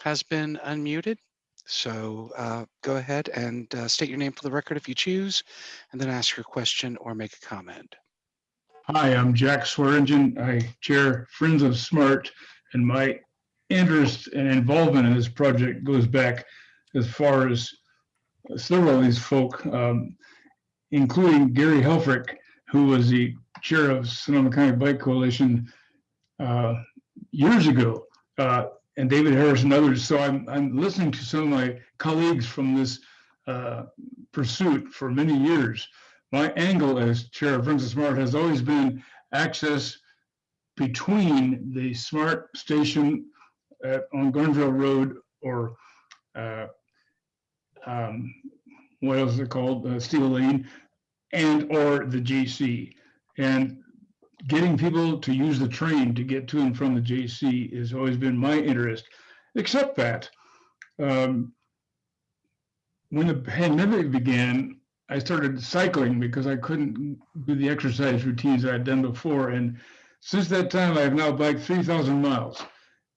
has been unmuted. So uh, go ahead and uh, state your name for the record if you choose, and then ask your question or make a comment. Hi, I'm Jack Swearingen. I chair Friends of SMART, and my interest and involvement in this project goes back as far as several of these folk, um, including Gary Helfrich, who was the chair of Sonoma County Bike Coalition uh, years ago, uh, and David Harris and others. So I'm, I'm listening to some of my colleagues from this uh, pursuit for many years my angle as chair of of SMART has always been access between the SMART station at, on Guerneville Road or uh, um, what else is it called, uh, Steele Lane, and or the JC. And getting people to use the train to get to and from the JC has always been my interest, except that um, when the pandemic began, I started cycling because I couldn't do the exercise routines I had done before. And since that time, I have now biked 3,000 miles.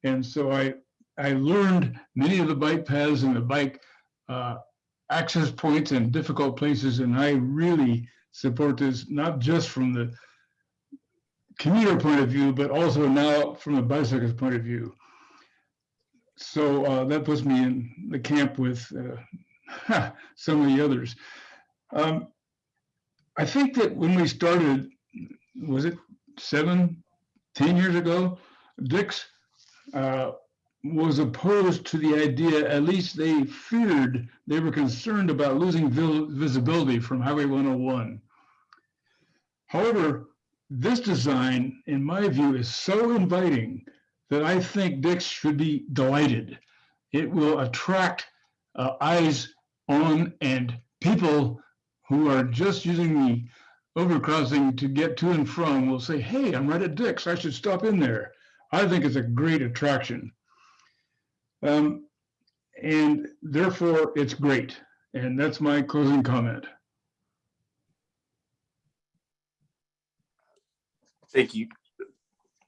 And so I, I learned many of the bike paths and the bike uh, access points and difficult places. And I really support this, not just from the commuter point of view, but also now from the bicyclist point of view. So uh, that puts me in the camp with uh, some of the others. Um, I think that when we started, was it seven, ten years ago, Dick's uh, was opposed to the idea, at least they feared, they were concerned about losing visibility from Highway 101. However, this design, in my view, is so inviting that I think Dick's should be delighted. It will attract uh, eyes on and people who are just using the overcrossing to get to and from will say, hey, I'm right at Dick's. I should stop in there. I think it's a great attraction. Um, and therefore, it's great. And that's my closing comment. Thank you.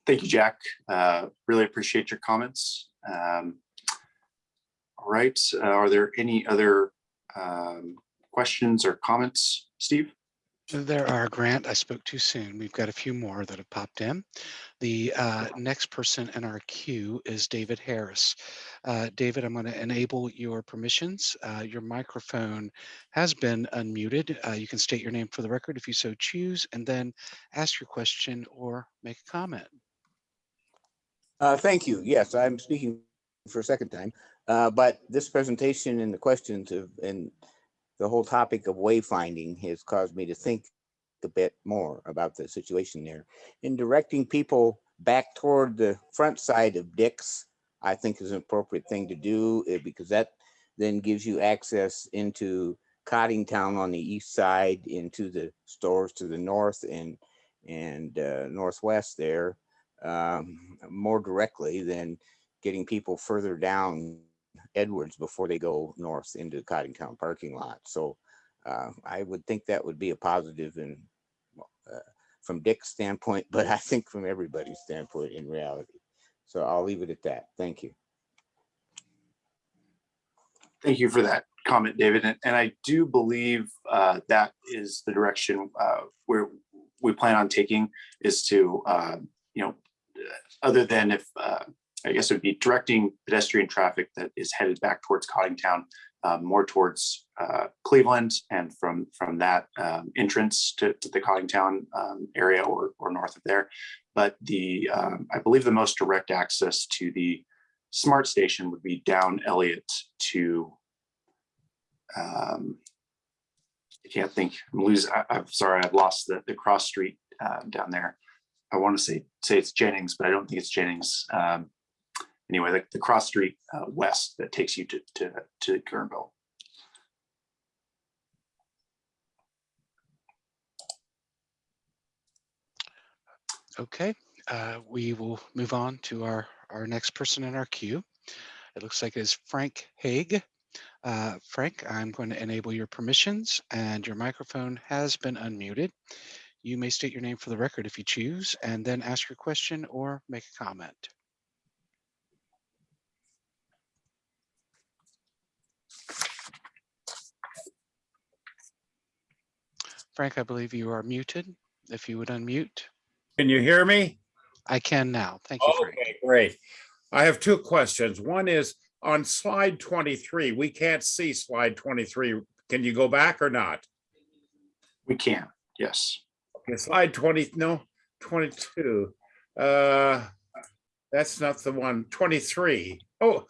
Thank you, Jack. Uh, really appreciate your comments. Um, all right. Uh, are there any other um, questions or comments, Steve? There are, Grant. I spoke too soon. We've got a few more that have popped in. The uh, next person in our queue is David Harris. Uh, David, I'm going to enable your permissions. Uh, your microphone has been unmuted. Uh, you can state your name for the record if you so choose, and then ask your question or make a comment. Uh, thank you. Yes, I'm speaking for a second time, uh, but this presentation and the questions have, and the whole topic of wayfinding has caused me to think a bit more about the situation there. In directing people back toward the front side of Dick's, I think is an appropriate thing to do eh, because that then gives you access into Coddingtown on the east side, into the stores to the north and and uh, northwest there um, more directly than getting people further down Edwards before they go north into Coddingtown parking lot. So uh, I would think that would be a positive and uh, from Dick's standpoint, but I think from everybody's standpoint in reality. So I'll leave it at that. Thank you. Thank you for that comment, David. And, and I do believe uh, that is the direction uh, where we plan on taking is to, uh, you know, other than if uh, I guess it would be directing pedestrian traffic that is headed back towards Coddingtown, uh, more towards uh, Cleveland, and from from that um, entrance to, to, the Coddingtown um, area or or north of there. But the um, I believe the most direct access to the SMART station would be down Elliott to. Um, I can't think. I'm losing. I, am sorry. I've lost the the cross street uh, down there. I want to say say it's Jennings, but I don't think it's Jennings. Um, anyway, the, the cross street uh, west that takes you to, to, to Guerneville. Okay, uh, we will move on to our, our next person in our queue. It looks like it's Frank Haig. Uh, Frank, I'm going to enable your permissions and your microphone has been unmuted. You may state your name for the record if you choose and then ask your question or make a comment. Frank, I believe you are muted. If you would unmute, Can you hear me? I can now. Thank you, Frank. Okay, great. I have two questions. One is on slide 23, we can't see slide 23. Can you go back or not? We can, yes. Okay, slide 20, no, 22. Uh, That's not the one, 23. Oh,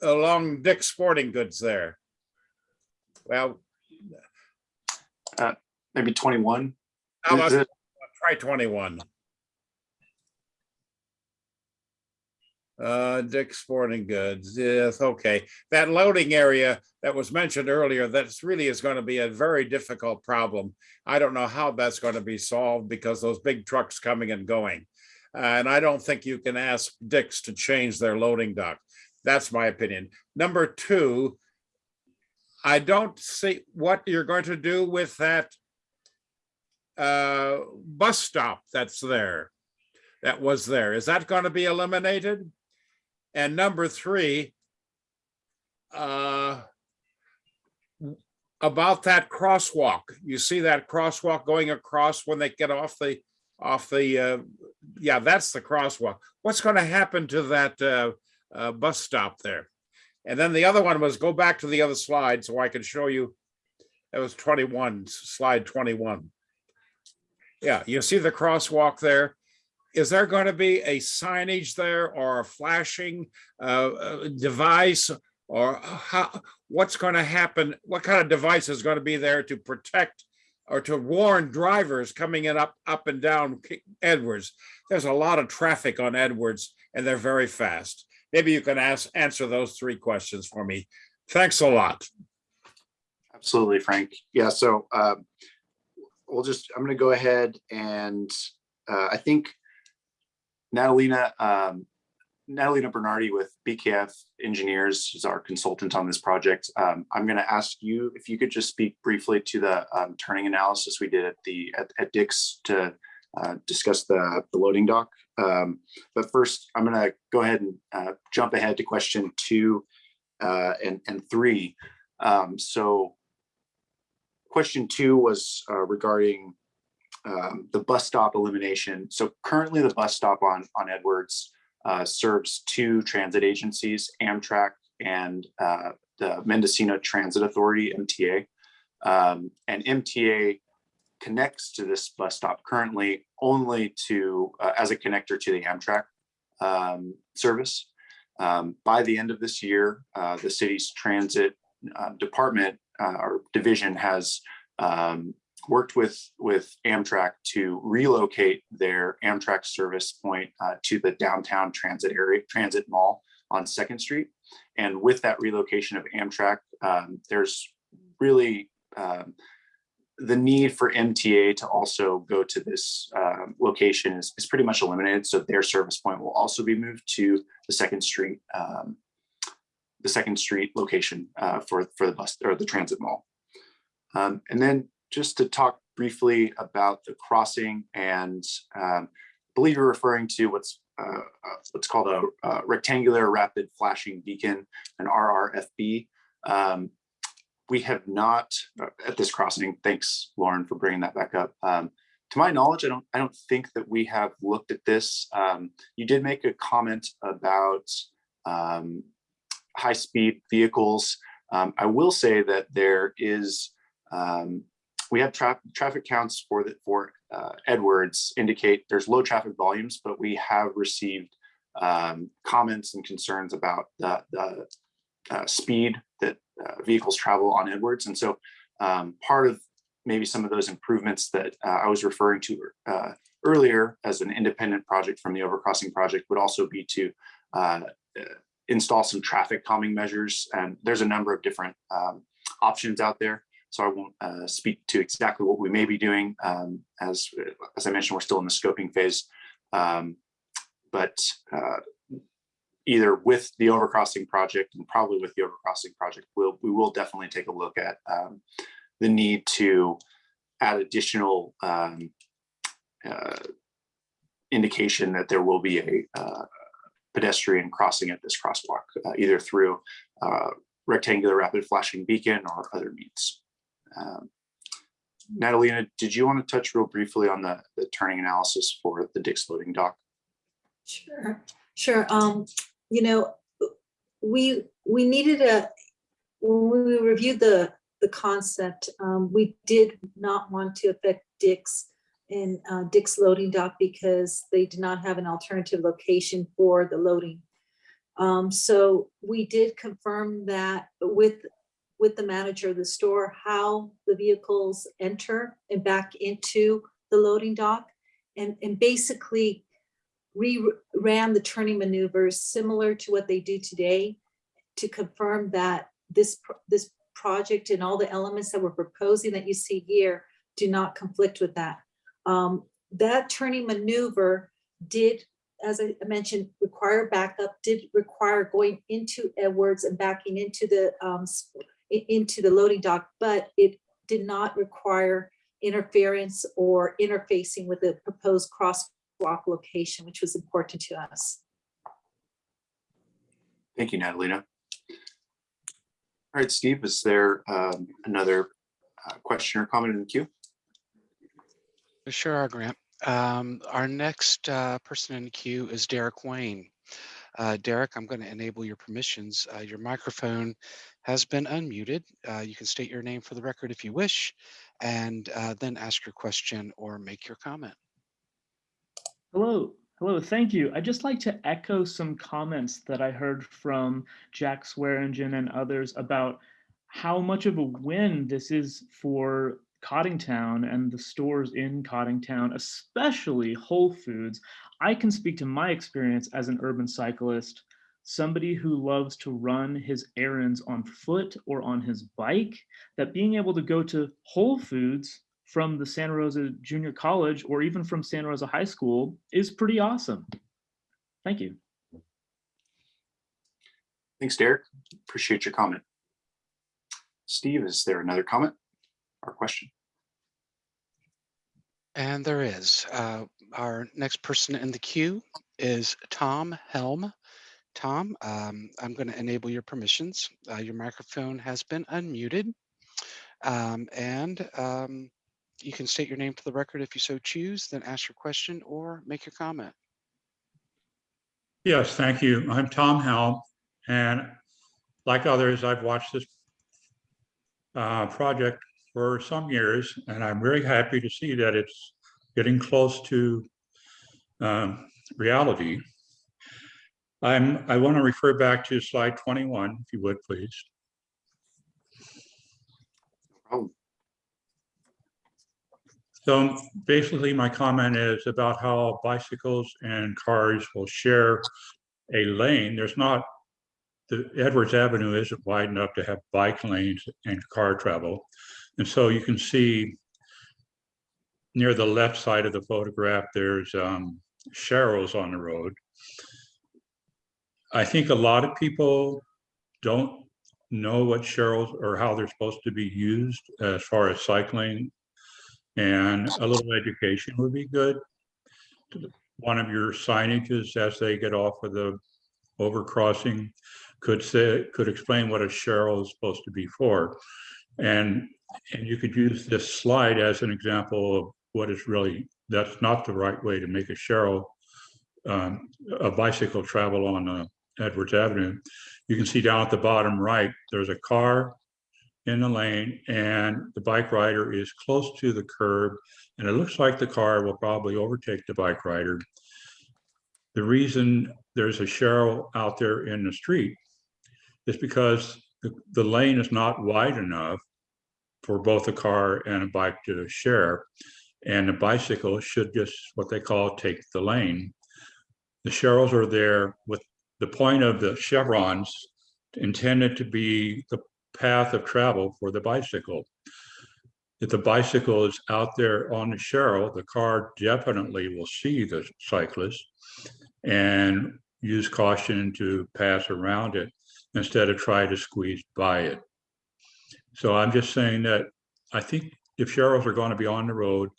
along Dick's Sporting Goods there. Well, Maybe 21. how about it- try 21? Uh, Dick's Sporting Goods, yes, okay. That loading area that was mentioned earlier, that's really is going to be a very difficult problem. I don't know how that's going to be solved because those big trucks coming and going. And I don't think you can ask Dick's to change their loading dock. That's my opinion. Number two, I don't see what you're going to do with that uh, bus stop that's there, that was there. Is that going to be eliminated? And number three, uh, about that crosswalk, you see that crosswalk going across when they get off the, off the, uh, yeah, that's the crosswalk. What's going to happen to that uh, uh, bus stop there? And then the other one was go back to the other slide so I can show you. That was 21, slide 21. Yeah, you see the crosswalk there? Is there going to be a signage there or a flashing uh, uh, device? Or how, what's going to happen? What kind of device is going to be there to protect or to warn drivers coming in up, up and down Edwards? There's a lot of traffic on Edwards and they're very fast. Maybe you can ask, answer those three questions for me. Thanks a lot. Absolutely, Frank. Yeah, so um, we'll just, I'm gonna go ahead and uh, I think Natalina, um, Natalina Bernardi with BKF Engineers is our consultant on this project. Um, I'm gonna ask you if you could just speak briefly to the um, turning analysis we did at the, at- at Dick's to uh, discuss the, the loading dock. Um, But first, I'm gonna go ahead and uh, jump ahead to question two uh, and, and three. Um, So question two was uh, regarding um, the bus stop elimination. So currently the bus stop on, on Edwards uh, serves two transit agencies, Amtrak and uh, the Mendocino Transit Authority, MTA. Um, And MTA connects to this bus stop currently only to, uh, as a connector to the Amtrak um, service. Um, By the end of this year, uh, the city's transit uh, department uh, or division has um, worked with with Amtrak to relocate their Amtrak service point uh, to the downtown transit area, transit mall on Second Street. And with that relocation of Amtrak, um, there's really um, the need for MTA to also go to this um, location is, is pretty much eliminated. So their service point will also be moved to the Second Street, um, the Second Street location uh, for for the bus or the transit mall. Um, and then just to talk briefly about the crossing and um, I believe you're referring to what's uh, uh, what's called a, uh rectangular rapid flashing beacon, an RRFB. Um, we have not uh, at this crossing. Thanks, Lauren, for bringing that back up. Um, to my knowledge, I don't I don't think that we have looked at this. Um, you did make a comment about um, high speed vehicles. Um, I will say that there is um, we have tra traffic counts for the for uh, Edwards indicate there's low traffic volumes, but we have received um, comments and concerns about the, the uh, speed that uh, vehicles travel on Edwards. And so um, part of maybe some of those improvements that uh, I was referring to uh, earlier as an independent project from the overcrossing project would also be to uh, install some traffic calming measures. And there's a number of different um, options out there. So I won't uh, speak to exactly what we may be doing. Um, as, as I mentioned, we're still in the scoping phase. Um, but uh, either with the overcrossing project and probably with the overcrossing project, we'll, we will definitely take a look at um, the need to add additional um, uh, indication that there will be a uh, pedestrian crossing at this crosswalk, uh, either through uh, rectangular rapid flashing beacon or other means. Um, Natalina, did you want to touch real briefly on the, the turning analysis for the Dick's loading dock? Sure, sure. Um, you know, we, we needed a, when we reviewed the, the concept, um, we did not want to affect Dick's and uh, Dick's loading dock because they did not have an alternative location for the loading. Um, so we did confirm that with, with the manager of the store, how the vehicles enter and back into the loading dock. And, and basically re-ran the turning maneuvers similar to what they do today to confirm that this, this project and all the elements that we're proposing that you see here do not conflict with that. Um, That turning maneuver did, as I mentioned, require backup, did require going into Edwards and backing into the, um, into the loading dock, but it did not require interference or interfacing with the proposed crosswalk location, which was important to us. Thank you, Natalina. All right, Steve, is there um, another uh, question or comment in the queue? Sure, Grant. Um, Our next uh, person in queue is Derek Wayne. Uh, Derek, I'm going to enable your permissions. Uh, Your microphone has been unmuted. Uh, You can state your name for the record if you wish, and uh, then ask your question or make your comment. Hello, hello, thank you. I'd just like to echo some comments that I heard from Jack Swearingen and others about how much of a win this is for Coddingtown and the stores in Coddingtown, especially Whole Foods. I can speak to my experience as an urban cyclist, somebody who loves to run his errands on foot or on his bike, that being able to go to Whole Foods from the Santa Rosa Junior College or even from Santa Rosa High School is pretty awesome. Thank you. Thanks, Derek. Appreciate your comment. Steve, is there another comment or question? And there is. Uh, Our next person in the queue is Tom Helm. Tom, um, I'm going to enable your permissions. Uh, Your microphone has been unmuted. Um, And um, you can state your name for the record if you so choose, then ask your question or make your comment. Yes, thank you. I'm Tom Helm, and like others, I've watched this uh, project for some years, and I'm very happy to see that it's getting close to um, reality. I'm, I want to refer back to slide 21, if you would, please. Oh, So basically, my comment is about how bicycles and cars will share a lane. There's not, the Edwards Avenue isn't wide enough to have bike lanes and car travel. And so you can see near the left side of the photograph, there's um, on the road. I think a lot of people don't know what sharrows or how they're supposed to be used as far as cycling and a little education would be good. One of your signages as they get off of the overcrossing could say, could explain what a sharrow is supposed to be for. And, and you could use this slide as an example of what is really, that's not the right way to make a sharrow, um, a bicycle travel on uh, Edwards Avenue. You can see down at the bottom right, there's a car in the lane and the bike rider is close to the curb and it looks like the car will probably overtake the bike rider. The reason there's a sharrow out there in the street is because the, the lane is not wide enough for both a car and a bike to share. And the bicycle should just what they call take the lane. The sharrows are there with the point of the chevrons intended to be the path of travel for the bicycle. If the bicycle is out there on the sharrow, the car definitely will see the cyclist and use caution to pass around it instead of try to squeeze by it. So I'm just saying that I think if sharrows are going to be on the road,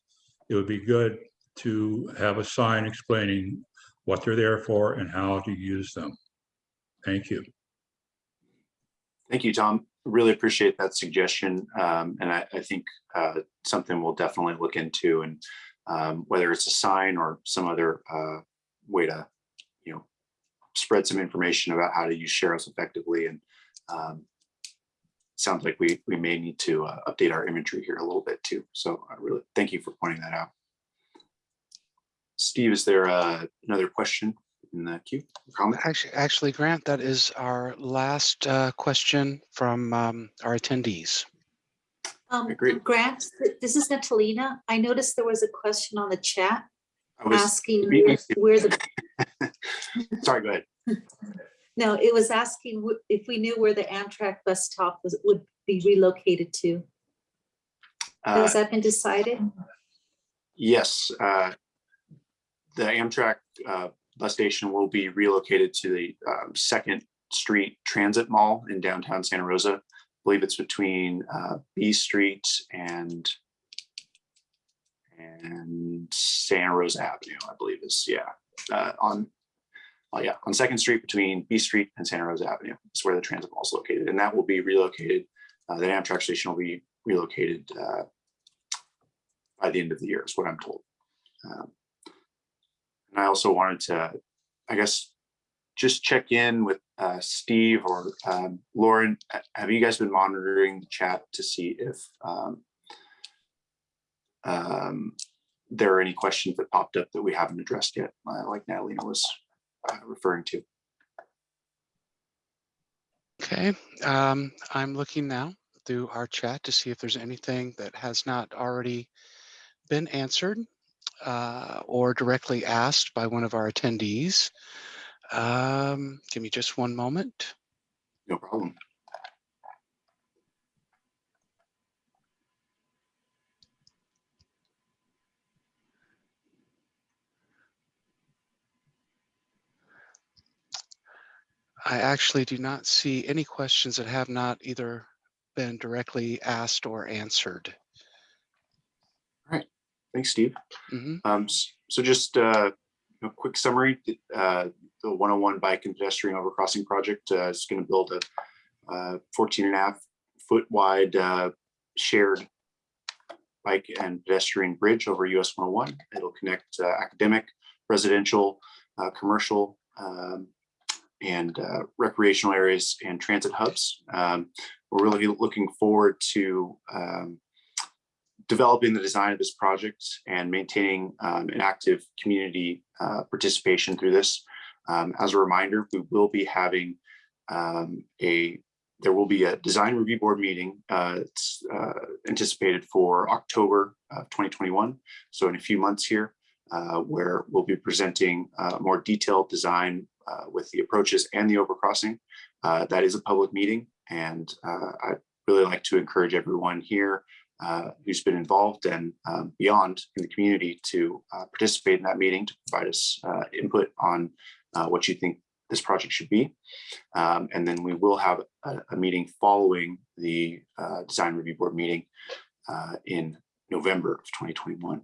it would be good to have a sign explaining what they're there for and how to use them. Thank you. Thank you, Tom. really appreciate that suggestion. Um, and I, I think uh, something we'll definitely look into and um, whether it's a sign or some other uh, way to, you know, spread some information about how to use sharrows effectively. And um, sounds like we we may need to uh, update our imagery here a little bit too. So I really thank you for pointing that out. Steve, is there uh, another question in the queue? Comment? Actually, actually, Grant, that is our last uh, question from um, our attendees. Um, great. Grant, this is Natalina. I noticed there was a question on the chat I was asking where, where the, Sorry, go ahead. no, it was asking if we knew where the Amtrak bus stop was, would be relocated to. Uh, Has that been decided? Yes, uh, the Amtrak uh, bus station will be relocated to the um, Second Street Transit Mall in downtown Santa Rosa. I believe it's between uh, B Street and and Santa Rosa Avenue, I believe is, yeah, uh, on, oh yeah, on Second Street between B Street and Santa Rosa Avenue. Is where the transit mall is located, and that will be relocated. Uh, The Amtrak station will be relocated uh, by the end of the year, is what I'm told. Um, And I also wanted to, I guess, just check in with uh, Steve or um, Lauren. Have you guys been monitoring the chat to see if um, um, there are any questions that popped up that we haven't addressed yet, uh, like Natalina was uh, referring to? Okay, um, I'm looking now through our chat to see if there's anything that has not already been answered uh, or directly asked by one of our attendees. Um, give me just one moment. No problem. I actually do not see any questions that have not either been directly asked or answered. Thanks, Steve. Mhm. Um, so just uh, a quick summary, uh, the 101 bike and pedestrian overcrossing project uh, is going to build a uh, 14 and a half foot wide uh, shared bike and pedestrian bridge over US 101. It'll connect uh, academic, residential, uh, commercial, um, and uh, recreational areas and transit hubs. Um, we're really looking forward to um, developing the design of this project and maintaining um, an active community uh, participation through this. Um, as a reminder, we will be having um, a, there will be a design review board meeting. Uh, it's uh, anticipated for October of 2021. So in a few months here, uh, where we'll be presenting uh, more detailed design uh, with the approaches and the overcrossing. Uh, that is a public meeting and uh, I'd really like to encourage everyone here uh, who's been involved and um, beyond in the community to uh, participate in that meeting to provide us input on what you think this project should be. Um, and then we will have a, a meeting following the design review board meeting in November of 2021.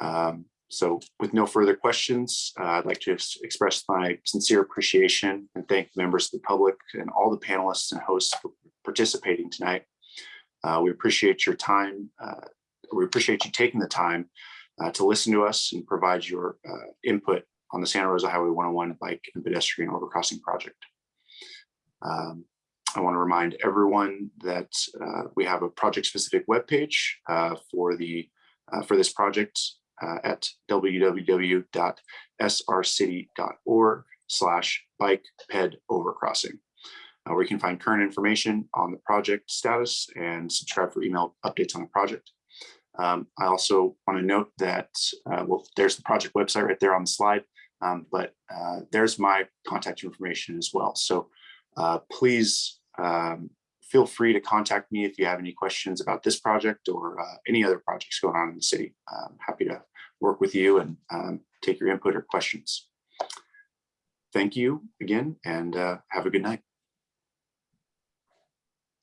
Um, so with no further questions, uh, I'd like to express my sincere appreciation and thank members of the public and all the panelists and hosts for participating tonight. Uh, we appreciate your time. Uh, we appreciate you taking the time uh, to listen to us and provide your uh, input on the Santa Rosa Highway 101 bike and pedestrian overcrossing project. Um, I want to remind everyone that uh, we have a project-specific webpage for the for this project uh, at www.srcity.org slash bike ped overcrossing uh, where you can find current information on the project status and subscribe for email updates on the project. Um, I also want to note that, uh, well, there's the project website right there on the slide, um, but uh, there's my contact information as well. So uh, please um, feel free to contact me if you have any questions about this project or uh, any other projects going on in the city. I'm happy to work with you and um, take your input or questions. Thank you again and uh, have a good night.